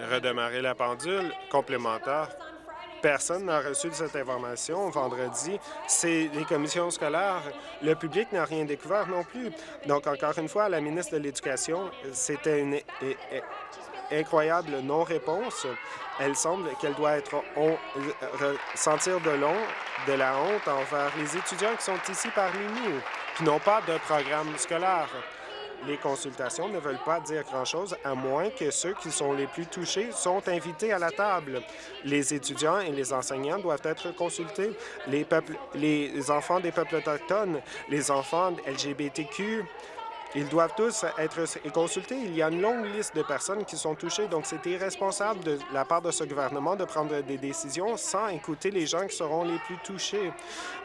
Redémarrer la pendule. Complémentaire. Personne n'a reçu cette information vendredi. C'est les commissions scolaires. Le public n'a rien découvert non plus. Donc, encore une fois, la ministre de l'Éducation, c'était une incroyable non-réponse. Elle semble qu'elle doit être sentir de de la honte envers les étudiants qui sont ici parmi nous, qui n'ont pas de programme scolaire les consultations ne veulent pas dire grand-chose, à moins que ceux qui sont les plus touchés sont invités à la table. Les étudiants et les enseignants doivent être consultés. Les, enfants des peuples autochtones, les enfants LGBTQ, ils doivent tous être consultés. Il y a une longue liste de personnes qui sont touchées, donc c'est irresponsable de la part de ce gouvernement de prendre des décisions sans écouter les gens qui seront les plus touchés.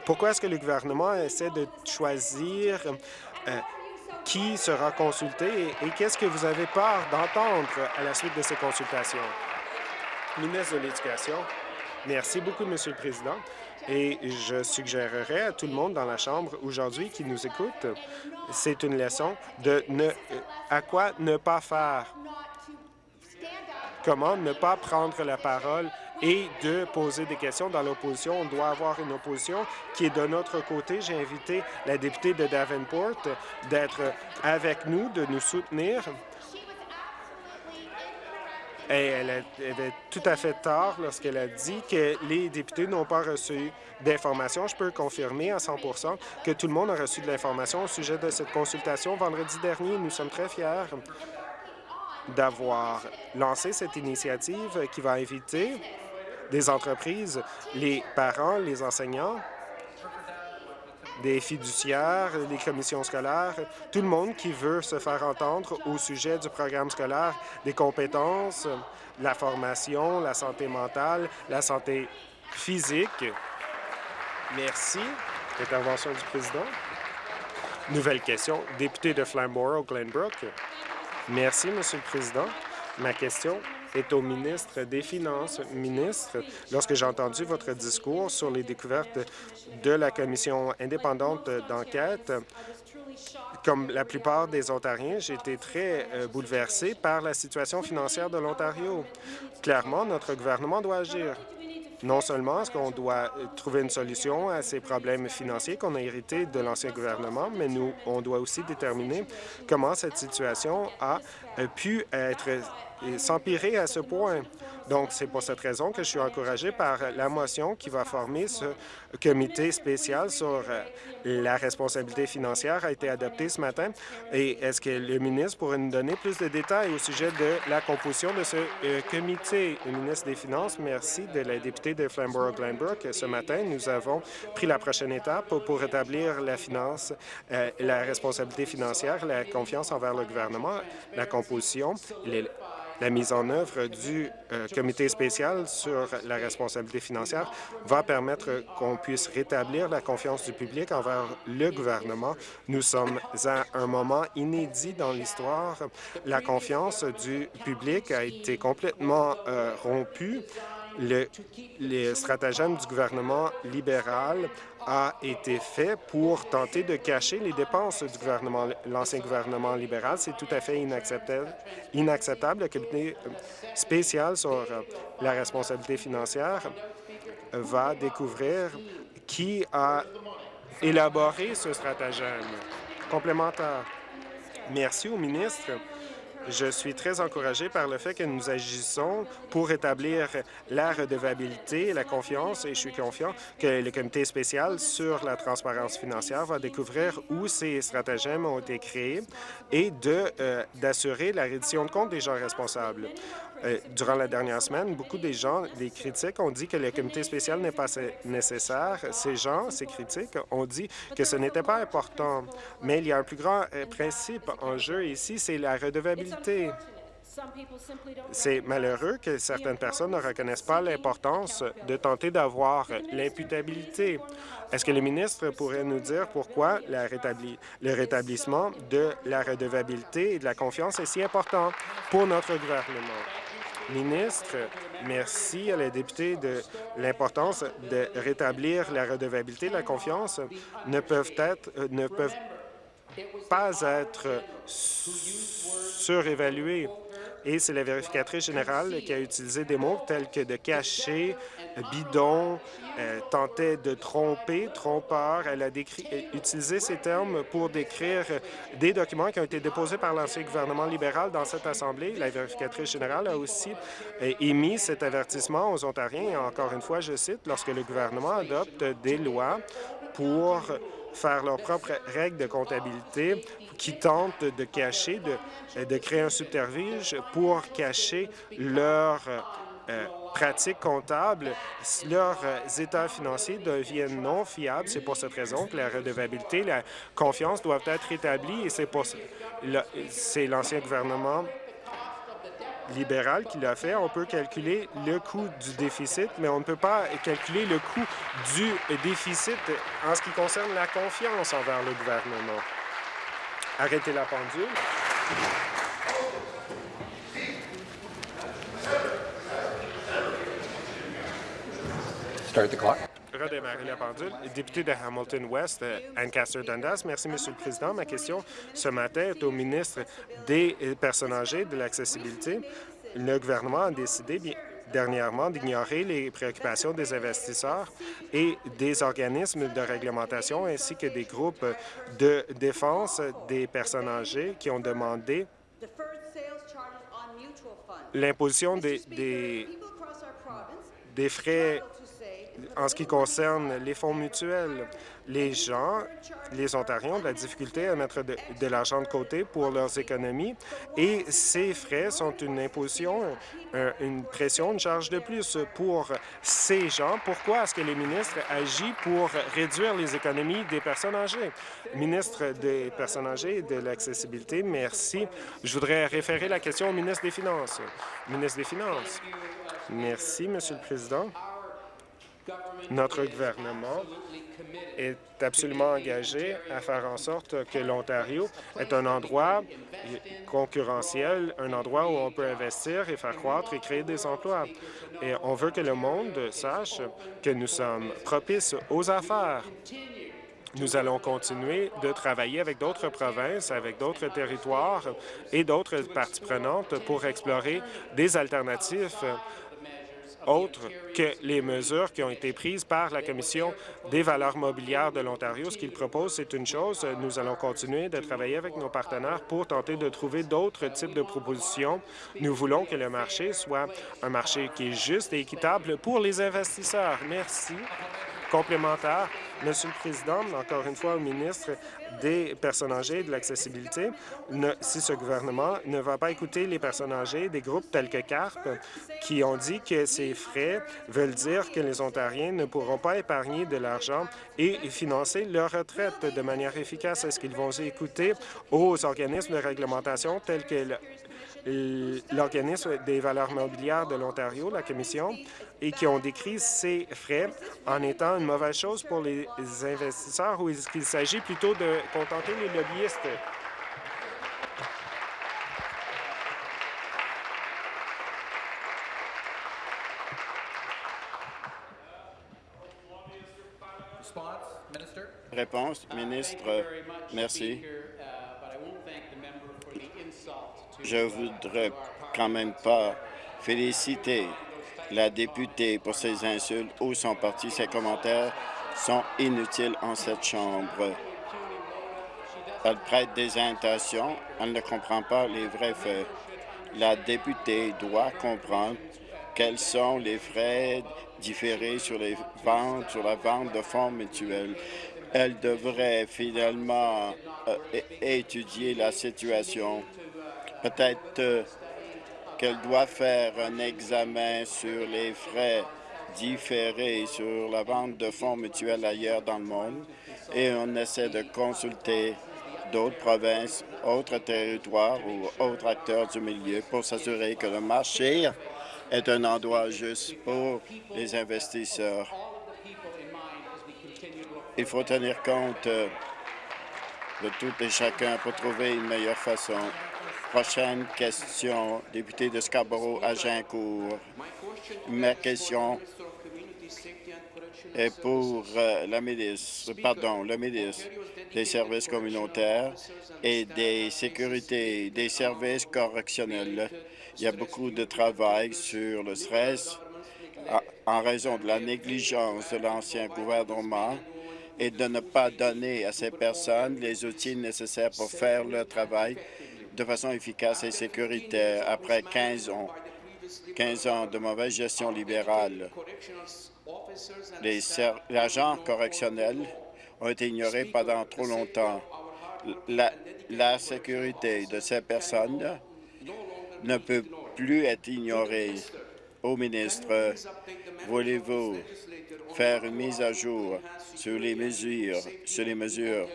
Pourquoi est-ce que le gouvernement essaie de choisir euh, qui sera consulté et, qu'est-ce que vous avez peur d'entendre à la suite de ces consultations? Ministre de l'Éducation, merci beaucoup, Monsieur le Président. Et je suggérerais à tout le monde dans la Chambre aujourd'hui qui nous écoute, c'est une leçon de ne, à quoi ne pas faire? Comment ne pas prendre la parole et de poser des questions dans l'opposition. On doit avoir une opposition qui est de notre côté. J'ai invité la députée de Davenport d'être avec nous, de nous soutenir. Et elle avait tout à fait tort lorsqu'elle a dit que les députés n'ont pas reçu d'informations. Je peux confirmer à 100% que tout le monde a reçu de l'information au sujet de cette consultation vendredi dernier. Nous sommes très fiers d'avoir lancé cette initiative qui va inviter des entreprises, les parents, les enseignants, des fiduciaires, les commissions scolaires, tout le monde qui veut se faire entendre au sujet du programme scolaire, des compétences, la formation, la santé mentale, la santé physique. Merci. Intervention du président. Nouvelle question. Député de Flamborough, Glenbrook. Merci, Monsieur le Président. Ma question est au ministre des Finances. Ministre, lorsque j'ai entendu votre discours sur les découvertes de la commission indépendante d'enquête, comme la plupart des Ontariens, j'ai été très euh, bouleversé par la situation financière de l'Ontario. Clairement, notre gouvernement doit agir. Non seulement est-ce qu'on doit euh, trouver une solution à ces problèmes financiers qu'on a hérités de l'ancien gouvernement, mais nous, on doit aussi déterminer comment cette situation a euh, pu être s'empirer à ce point. Donc, c'est pour cette raison que je suis encouragé par la motion qui va former ce comité spécial sur euh, la responsabilité financière a été adoptée ce matin. Et est-ce que le ministre pourrait nous donner plus de détails au sujet de la composition de ce euh, comité? Le ministre des Finances, merci de la députée de Flamborough-Glenbrook. Ce matin, nous avons pris la prochaine étape pour rétablir la finance, euh, la responsabilité financière, la confiance envers le gouvernement, la composition, la mise en œuvre du euh, comité spécial sur la responsabilité financière va permettre qu'on puisse rétablir la confiance du public envers le gouvernement. Nous sommes à un moment inédit dans l'histoire. La confiance du public a été complètement euh, rompue. Le, les stratagèmes du gouvernement libéral a été fait pour tenter de cacher les dépenses du gouvernement, l'ancien gouvernement libéral. C'est tout à fait inacceptable. inacceptable. Le comité euh, spécial sur euh, la responsabilité financière va découvrir qui a élaboré ce stratagème complémentaire. Merci au ministre je suis très encouragé par le fait que nous agissons pour établir la redevabilité la confiance, et je suis confiant que le comité spécial sur la transparence financière va découvrir où ces stratagèmes ont été créés et euh, d'assurer la reddition de compte des gens responsables. Euh, durant la dernière semaine, beaucoup des gens, des critiques, ont dit que le comité spécial n'est pas nécessaire. Ces gens, ces critiques, ont dit que ce n'était pas important. Mais il y a un plus grand euh, principe en jeu ici, c'est la redevabilité. C'est malheureux que certaines personnes ne reconnaissent pas l'importance de tenter d'avoir l'imputabilité. Est-ce que le ministre pourrait nous dire pourquoi le rétablissement de la redevabilité et de la confiance est si important pour notre gouvernement? Ministre, merci à la députée de l'importance de rétablir la redevabilité, la confiance. Ne peuvent être, euh, ne peuvent pas être surévaluées. Et c'est la vérificatrice générale qui a utilisé des mots tels que de cacher, bidon, tentait de tromper, trompeur. Elle a utilisé ces termes pour décrire des documents qui ont été déposés par l'ancien gouvernement libéral dans cette Assemblée. La vérificatrice générale a aussi euh, émis cet avertissement aux Ontariens. Encore une fois, je cite, lorsque le gouvernement adopte des lois pour faire leurs propres règles de comptabilité qui tentent de cacher, de, de créer un subterfuge pour cacher leurs euh, pratiques comptables, leurs euh, états financiers deviennent non fiables. C'est pour cette raison que la redevabilité, la confiance doivent être établies et c'est pour c'est l'ancien gouvernement libéral qui l'a fait. On peut calculer le coût du déficit, mais on ne peut pas calculer le coût du déficit en ce qui concerne la confiance envers le gouvernement. Arrêtez la pendule. Redémarrer la pendule. Député de Hamilton West, euh, Ancaster Dundas. Merci, Monsieur le Président. Ma question ce matin est au ministre des Personnes âgées de l'accessibilité. Le gouvernement a décidé dernièrement d'ignorer les préoccupations des investisseurs et des organismes de réglementation ainsi que des groupes de défense des personnes âgées qui ont demandé l'imposition des, des frais en ce qui concerne les fonds mutuels, les gens, les Ontariens ont de la difficulté à mettre de, l'argent de côté pour leurs économies et ces frais sont une imposition, une pression, une charge de plus pour ces gens. Pourquoi est-ce que le ministre agit pour réduire les économies des personnes âgées? Ministre des Personnes âgées et de l'accessibilité, merci. Je voudrais référer la question au ministre des Finances. Ministre des Finances. Merci, Monsieur le Président. Notre gouvernement est absolument engagé à faire en sorte que l'Ontario est un endroit concurrentiel, un endroit où on peut investir et faire croître et créer des emplois. Et on veut que le monde sache que nous sommes propices aux affaires. Nous allons continuer de travailler avec d'autres provinces, avec d'autres territoires et d'autres parties prenantes pour explorer des alternatives autre que les mesures qui ont été prises par la Commission des valeurs mobilières de l'Ontario. Ce qu'ils proposent, c'est une chose. Nous allons continuer de travailler avec nos partenaires pour tenter de trouver d'autres types de propositions. Nous voulons que le marché soit un marché qui est juste et équitable pour les investisseurs. Merci complémentaire. Monsieur le Président, encore une fois au ministre des personnes âgées et de l'accessibilité, si ce gouvernement ne va pas écouter les personnes âgées des groupes tels que CARP qui ont dit que ces frais veulent dire que les Ontariens ne pourront pas épargner de l'argent et financer leur retraite de manière efficace. Est-ce qu'ils vont écouter aux organismes de réglementation tels que l'organisme des valeurs mobilières de l'Ontario, la Commission, et qui ont décrit ces frais en étant une mauvaise chose pour les investisseurs ou est-ce qu'il s'agit plutôt de contenter les lobbyistes? Réponse, ministre, merci. Je voudrais quand même pas féliciter la députée pour ses insultes ou son parti. Ses commentaires sont inutiles en cette Chambre. Elle prête des intentions, elle ne comprend pas les vrais faits. La députée doit comprendre quels sont les frais différés sur les ventes, sur la vente de fonds mutuels. Elle devrait finalement euh, étudier la situation. Peut-être euh, qu'elle doit faire un examen sur les frais différés sur la vente de fonds mutuels ailleurs dans le monde et on essaie de consulter d'autres provinces, autres territoires ou autres acteurs du milieu pour s'assurer que le marché est un endroit juste pour les investisseurs. Il faut tenir compte euh, de tout et chacun pour trouver une meilleure façon Prochaine question, député de Scarborough à Ma question est pour euh, la ministre, pardon, le ministre des services communautaires et des sécurités, des services correctionnels. Il y a beaucoup de travail sur le stress en raison de la négligence de l'ancien gouvernement et de ne pas donner à ces personnes les outils nécessaires pour faire leur travail de façon efficace et sécuritaire après 15 ans, 15 ans de mauvaise gestion libérale. Les agents correctionnels ont été ignorés pendant trop longtemps. La, sécurité de ces personnes ne peut plus être ignorée. Au ministre, voulez-vous faire une mise à jour sur les mesures, sur les mesures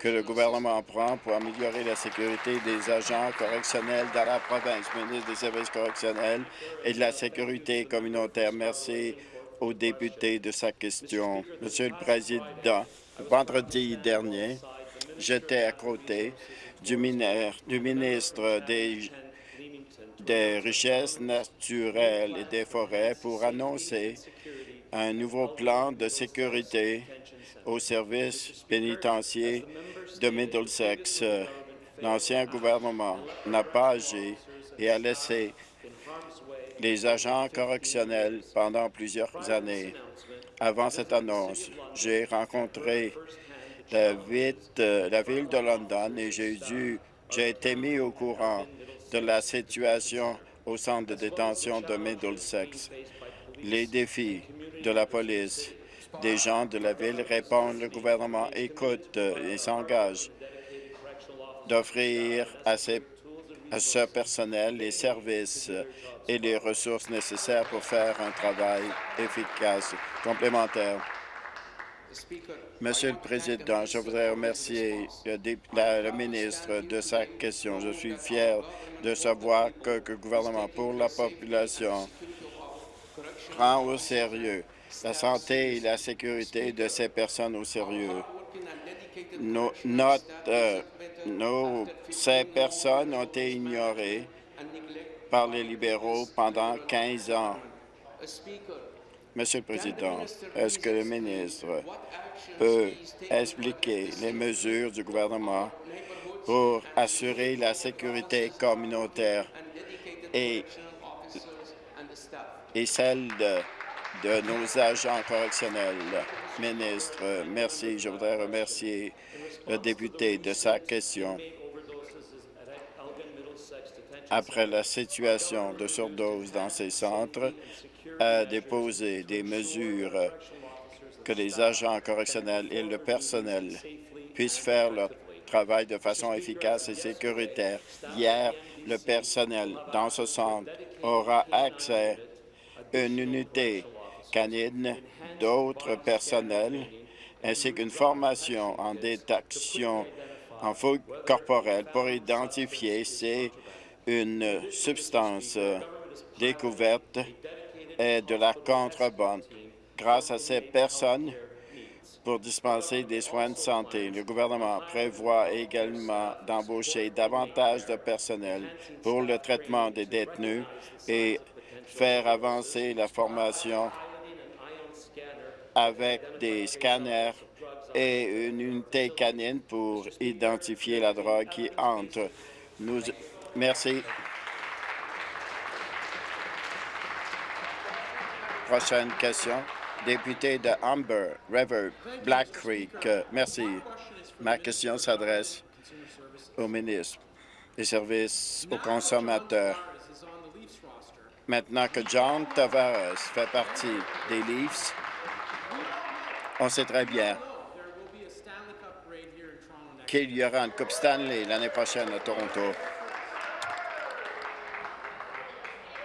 que le gouvernement prend pour améliorer la sécurité des agents correctionnels dans la province. Ministre des services correctionnels et de la sécurité communautaire, merci au député de sa question. Monsieur le Président, vendredi dernier, j'étais à côté du, ministre des Richesses naturelles et des forêts pour annoncer un nouveau plan de sécurité au service pénitentiaire de Middlesex. L'ancien gouvernement n'a pas agi et a laissé les agents correctionnels pendant plusieurs années. Avant cette annonce, j'ai rencontré la ville, de London et j'ai été mis au courant de la situation au centre de détention de Middlesex. Les défis de la police des gens de la ville répondent, le gouvernement écoute et s'engage d'offrir à, à ce personnel les services et les ressources nécessaires pour faire un travail efficace, complémentaire. Monsieur le Président, je voudrais remercier le, ministre de sa question. Je suis fier de savoir que le gouvernement pour la population prend au sérieux la santé et la sécurité de ces personnes au sérieux. Euh, ces personnes ont été ignorées par les libéraux pendant 15 ans. Monsieur le Président, est-ce que le ministre peut expliquer les mesures du gouvernement pour assurer la sécurité communautaire et et celle de, de nos agents correctionnels. Ministre, merci. Je voudrais remercier le député de sa question. Après la situation de surdose dans ces centres, a déposé des mesures que les agents correctionnels et le personnel puissent faire leur travail de façon efficace et sécuritaire. Hier, le personnel dans ce centre aura accès à une unité canine, d'autres personnels, ainsi qu'une formation en détection en fouille corporelle pour identifier si une substance découverte est de la contrebande. Grâce à ces personnes, pour dispenser des soins de santé. Le gouvernement prévoit également d'embaucher davantage de personnel pour le traitement des détenus et faire avancer la formation avec des scanners et une unité canine pour identifier la drogue qui entre. Nous, merci. Prochaine question député de Humber River, Black Creek. Merci. Ma question s'adresse au ministre des Services aux consommateurs. Maintenant que John Tavares fait partie des Leafs, on sait très bien qu'il y aura une Coupe Stanley l'année prochaine à Toronto.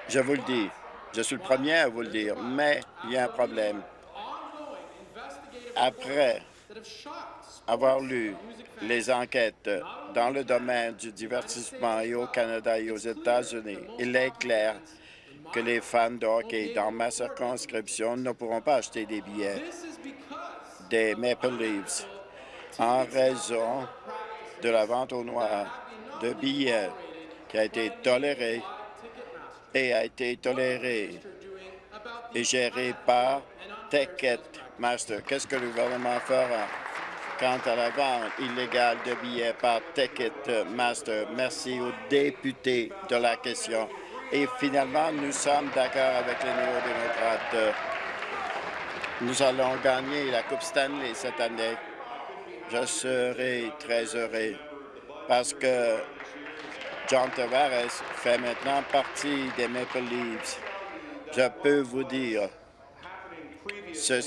Je vous le dis, je suis le premier à vous le dire, mais il y a un problème. Après avoir lu les enquêtes dans le domaine du divertissement et au Canada et aux États-Unis, il est clair que les fans de hockey dans ma circonscription ne pourront pas acheter des billets des Maple Leafs en raison de la vente au noir de billets qui a été tolérée et a été toléré et géré par Ticketmaster. Qu'est-ce que le gouvernement fera quant à la vente illégale de billets par Ticketmaster? Merci aux députés de la question. Et finalement, nous sommes d'accord avec les néo-démocrates. Nous allons gagner la Coupe Stanley cette année. Je serai très heureux parce que John Tavares fait maintenant partie des Maple Leafs. Je peux vous dire sur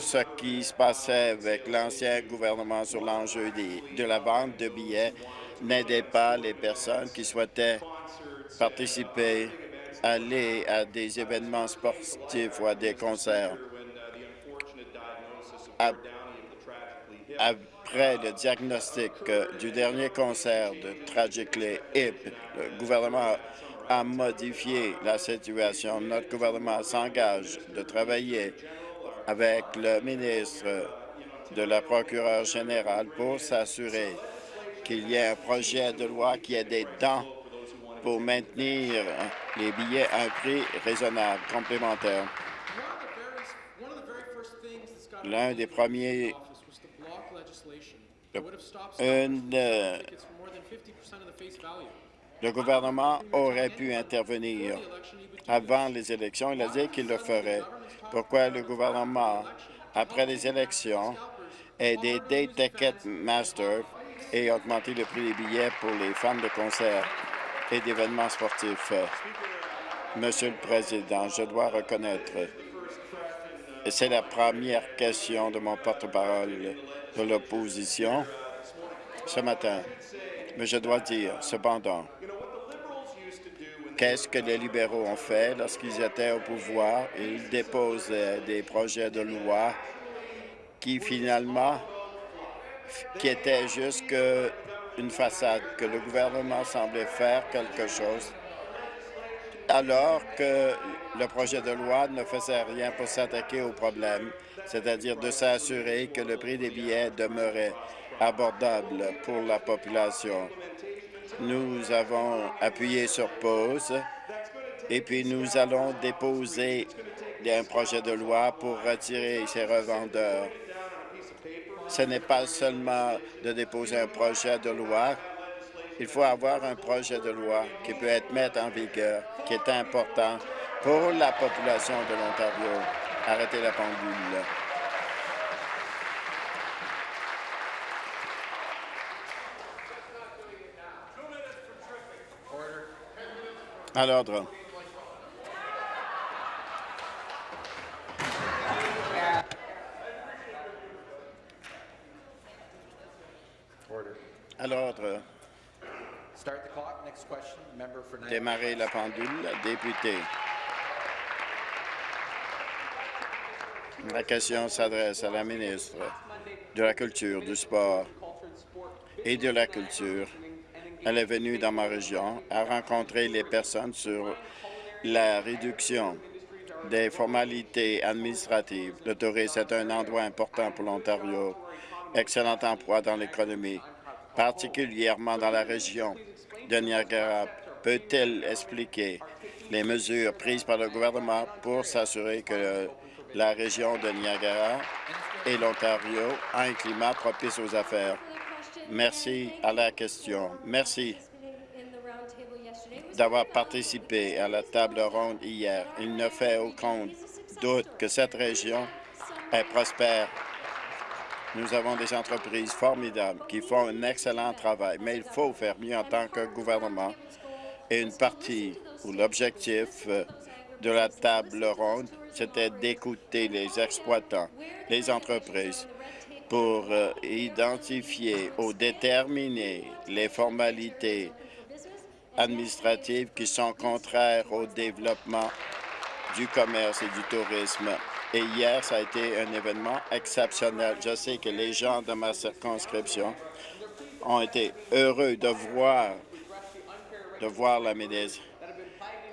ce qui se passait avec l'ancien gouvernement sur l'enjeu de la vente de billets n'aidait pas les personnes qui souhaitaient participer, aller à des événements sportifs ou à des concerts après le diagnostic euh, du dernier concert de Tragically Hip, le gouvernement a modifié la situation. Notre gouvernement s'engage de travailler avec le ministre de la procureure générale pour s'assurer qu'il y ait un projet de loi qui ait des dents pour maintenir les billets à un prix raisonnable, complémentaire. L'un des premiers euh, le gouvernement aurait pu intervenir avant les élections. Il a dit qu'il le ferait. Pourquoi le gouvernement, après les élections, a des Ticketmaster et augmenté le prix des billets pour les fans de concerts et d'événements sportifs? Monsieur le Président, je dois reconnaître, c'est la première question de mon porte-parole de l'opposition ce matin. Mais je dois dire, cependant, qu'est-ce que les libéraux ont fait lorsqu'ils étaient au pouvoir? Ils déposaient des projets de loi qui, finalement, qui étaient juste une façade, que le gouvernement semblait faire quelque chose, alors que le projet de loi ne faisait rien pour s'attaquer au problème, c'est-à-dire de s'assurer que le prix des billets demeurait abordable pour la population. Nous avons appuyé sur pause et puis nous allons déposer un projet de loi pour retirer ces revendeurs. Ce n'est pas seulement de déposer un projet de loi, il faut avoir un projet de loi qui peut être mis en vigueur, qui est important Pour la population de l'Ontario, arrêtez la pendule. À l'ordre. À l'ordre. Démarrer la pendule. Député. La question s'adresse à la ministre de la Culture, du Sport et de la Culture. Elle est venue dans ma région à rencontrer les personnes sur la réduction des formalités administratives. Le tourisme est un endroit important pour l'Ontario. Excellent emploi dans l'économie, particulièrement dans la région de Niagara. Peut-elle expliquer les mesures prises par le gouvernement pour s'assurer que la région de Niagara et l'Ontario ont un climat propice aux affaires? Merci à la question. Merci d'avoir participé à la table ronde hier. Il ne fait aucun doute que cette région est prospère. Nous avons des entreprises formidables qui font un excellent travail, mais il faut faire mieux en tant que gouvernement. Et une partie ou l'objectif euh, de la table ronde, c'était d'écouter les exploitants, les entreprises, pour euh, identifier ou déterminer les formalités administratives qui sont contraires au développement du commerce et du tourisme. Et hier, ça a été un événement exceptionnel. Je sais que les gens de ma circonscription ont été heureux de voir, de voir la ministre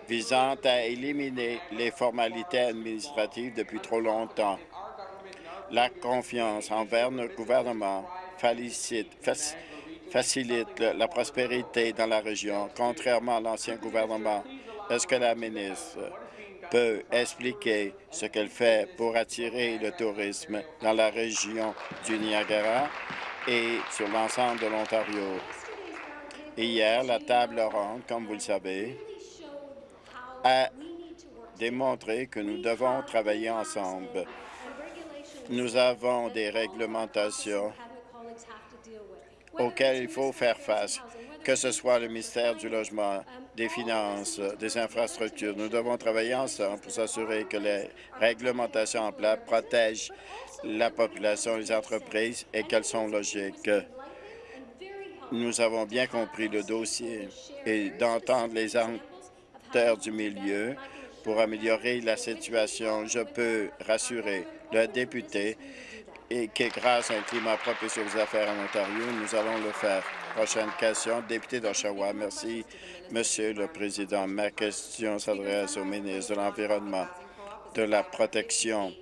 visant à éliminer les formalités administratives depuis trop longtemps. La confiance envers notre gouvernement facilite, fac- facilite la prospérité dans la région, contrairement à l'ancien gouvernement. Est-ce que la ministre peut expliquer ce qu'elle fait pour attirer le tourisme dans la région du Niagara et sur l'ensemble de l'Ontario? Hier, la table ronde, comme vous le savez, a démontré que nous devons travailler ensemble. Nous avons des réglementations auxquelles il faut faire face, que ce soit le ministère du Logement, des Finances, des Infrastructures. Nous devons travailler ensemble pour s'assurer que les réglementations en place protègent la population les entreprises et qu'elles sont logiques. Nous avons bien compris le dossier et d'entendre les acteurs du milieu pour améliorer la situation. Je peux rassurer le député et que grâce à un climat propice aux affaires en Ontario, nous allons le faire. Prochaine question, député d'Oshawa. Merci, Monsieur le Président. Ma question s'adresse au ministre de l'Environnement, de la protection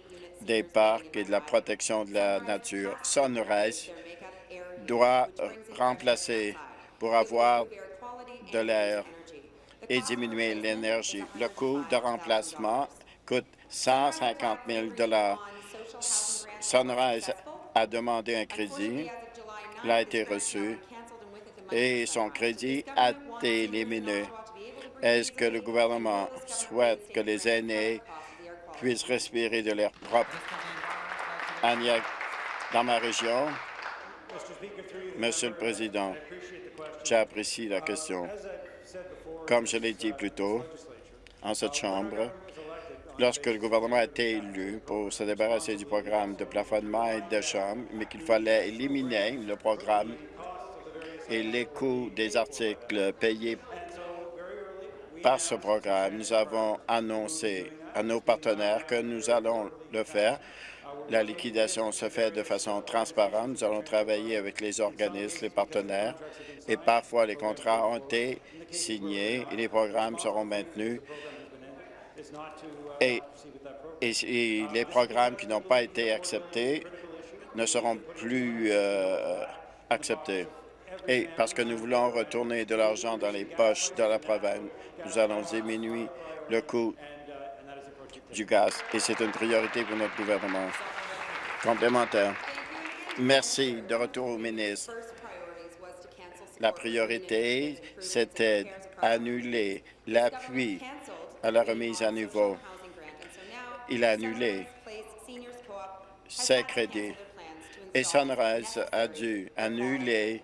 des parcs et de la protection de la nature. Sunrise doit remplacer pour avoir de l'air et diminuer l'énergie. Le coût de remplacement coûte 150 000 Sunrise a demandé un crédit, il a été reçu et son crédit a été éliminé. Est-ce que le gouvernement souhaite que les aînés puissent respirer de l'air propre? Dans ma région? Monsieur le Président, j'apprécie la question. Comme je l'ai dit plus tôt, en cette Chambre, lorsque le gouvernement a été élu pour se débarrasser du programme de plafonnement et de chambre, mais qu'il fallait éliminer le programme et les coûts des articles payés par ce programme, nous avons annoncé à nos partenaires que nous allons le faire. La liquidation se fait de façon transparente. Nous allons travailler avec les organismes, les partenaires, et parfois les contrats ont été signés et les programmes seront maintenus. Et, les programmes qui n'ont pas été acceptés ne seront plus euh, acceptés. Et parce que nous voulons retourner de l'argent dans les poches de la province, nous allons diminuer le coût du gaz et c'est une priorité pour notre gouvernement. Complémentaire. Merci. De retour au ministre. La priorité, c'était annuler l'appui à la remise à niveau. Il a annulé ses crédits et Sunrise a dû annuler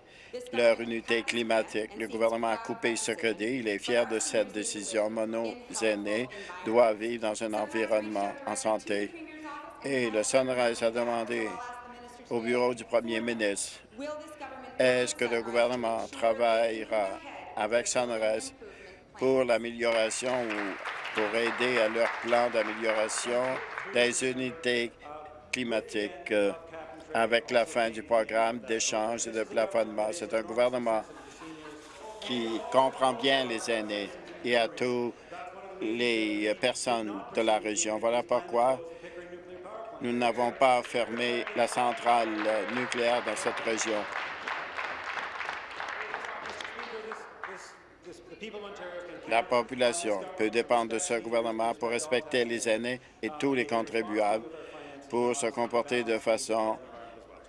leur unité climatique. Le gouvernement a coupé ce crédit. Il est fier de cette décision. Nos aînés doivent vivre dans un environnement en santé. Et le Sunrise a demandé au bureau du premier ministre, est-ce que le gouvernement travaillera avec Sunrise pour l'amélioration ou pour aider à leur plan d'amélioration des unités climatiques euh, avec la fin du programme d'échange et de plafonnement. C'est un gouvernement qui comprend bien les aînés et à toutes les personnes de la région. Voilà pourquoi nous n'avons pas fermé la centrale nucléaire dans cette région. La population peut dépendre de ce gouvernement pour respecter les aînés et tous les contribuables pour se comporter de façon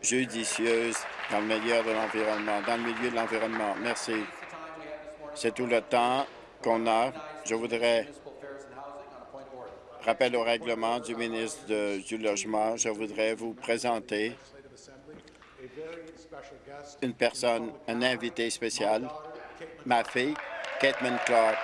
judicieuse dans le milieu de l'environnement. Dans le milieu de l'environnement. Merci. C'est tout le temps qu'on a. Je voudrais rappel au règlement du ministre du Logement. Je voudrais vous présenter une personne, un invité spécial, ma fille, Caitlin Clark.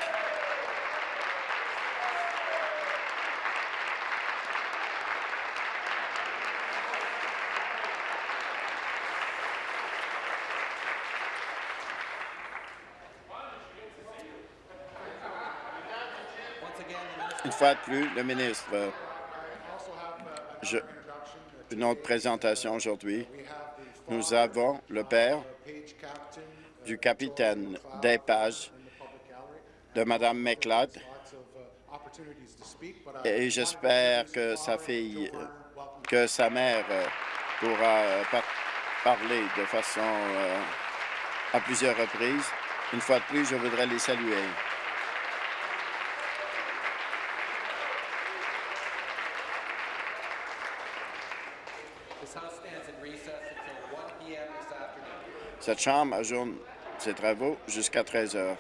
Fois de plus, le ministre. Une autre présentation aujourd'hui. Nous avons le père du capitaine d'épage de Mme McLeod et j'espère que sa fille, que sa mère pourra par- parler de façon euh, à plusieurs reprises. Une fois de plus, je voudrais les saluer. Cette Chambre ajourne ses travaux jusqu'à 13 heures.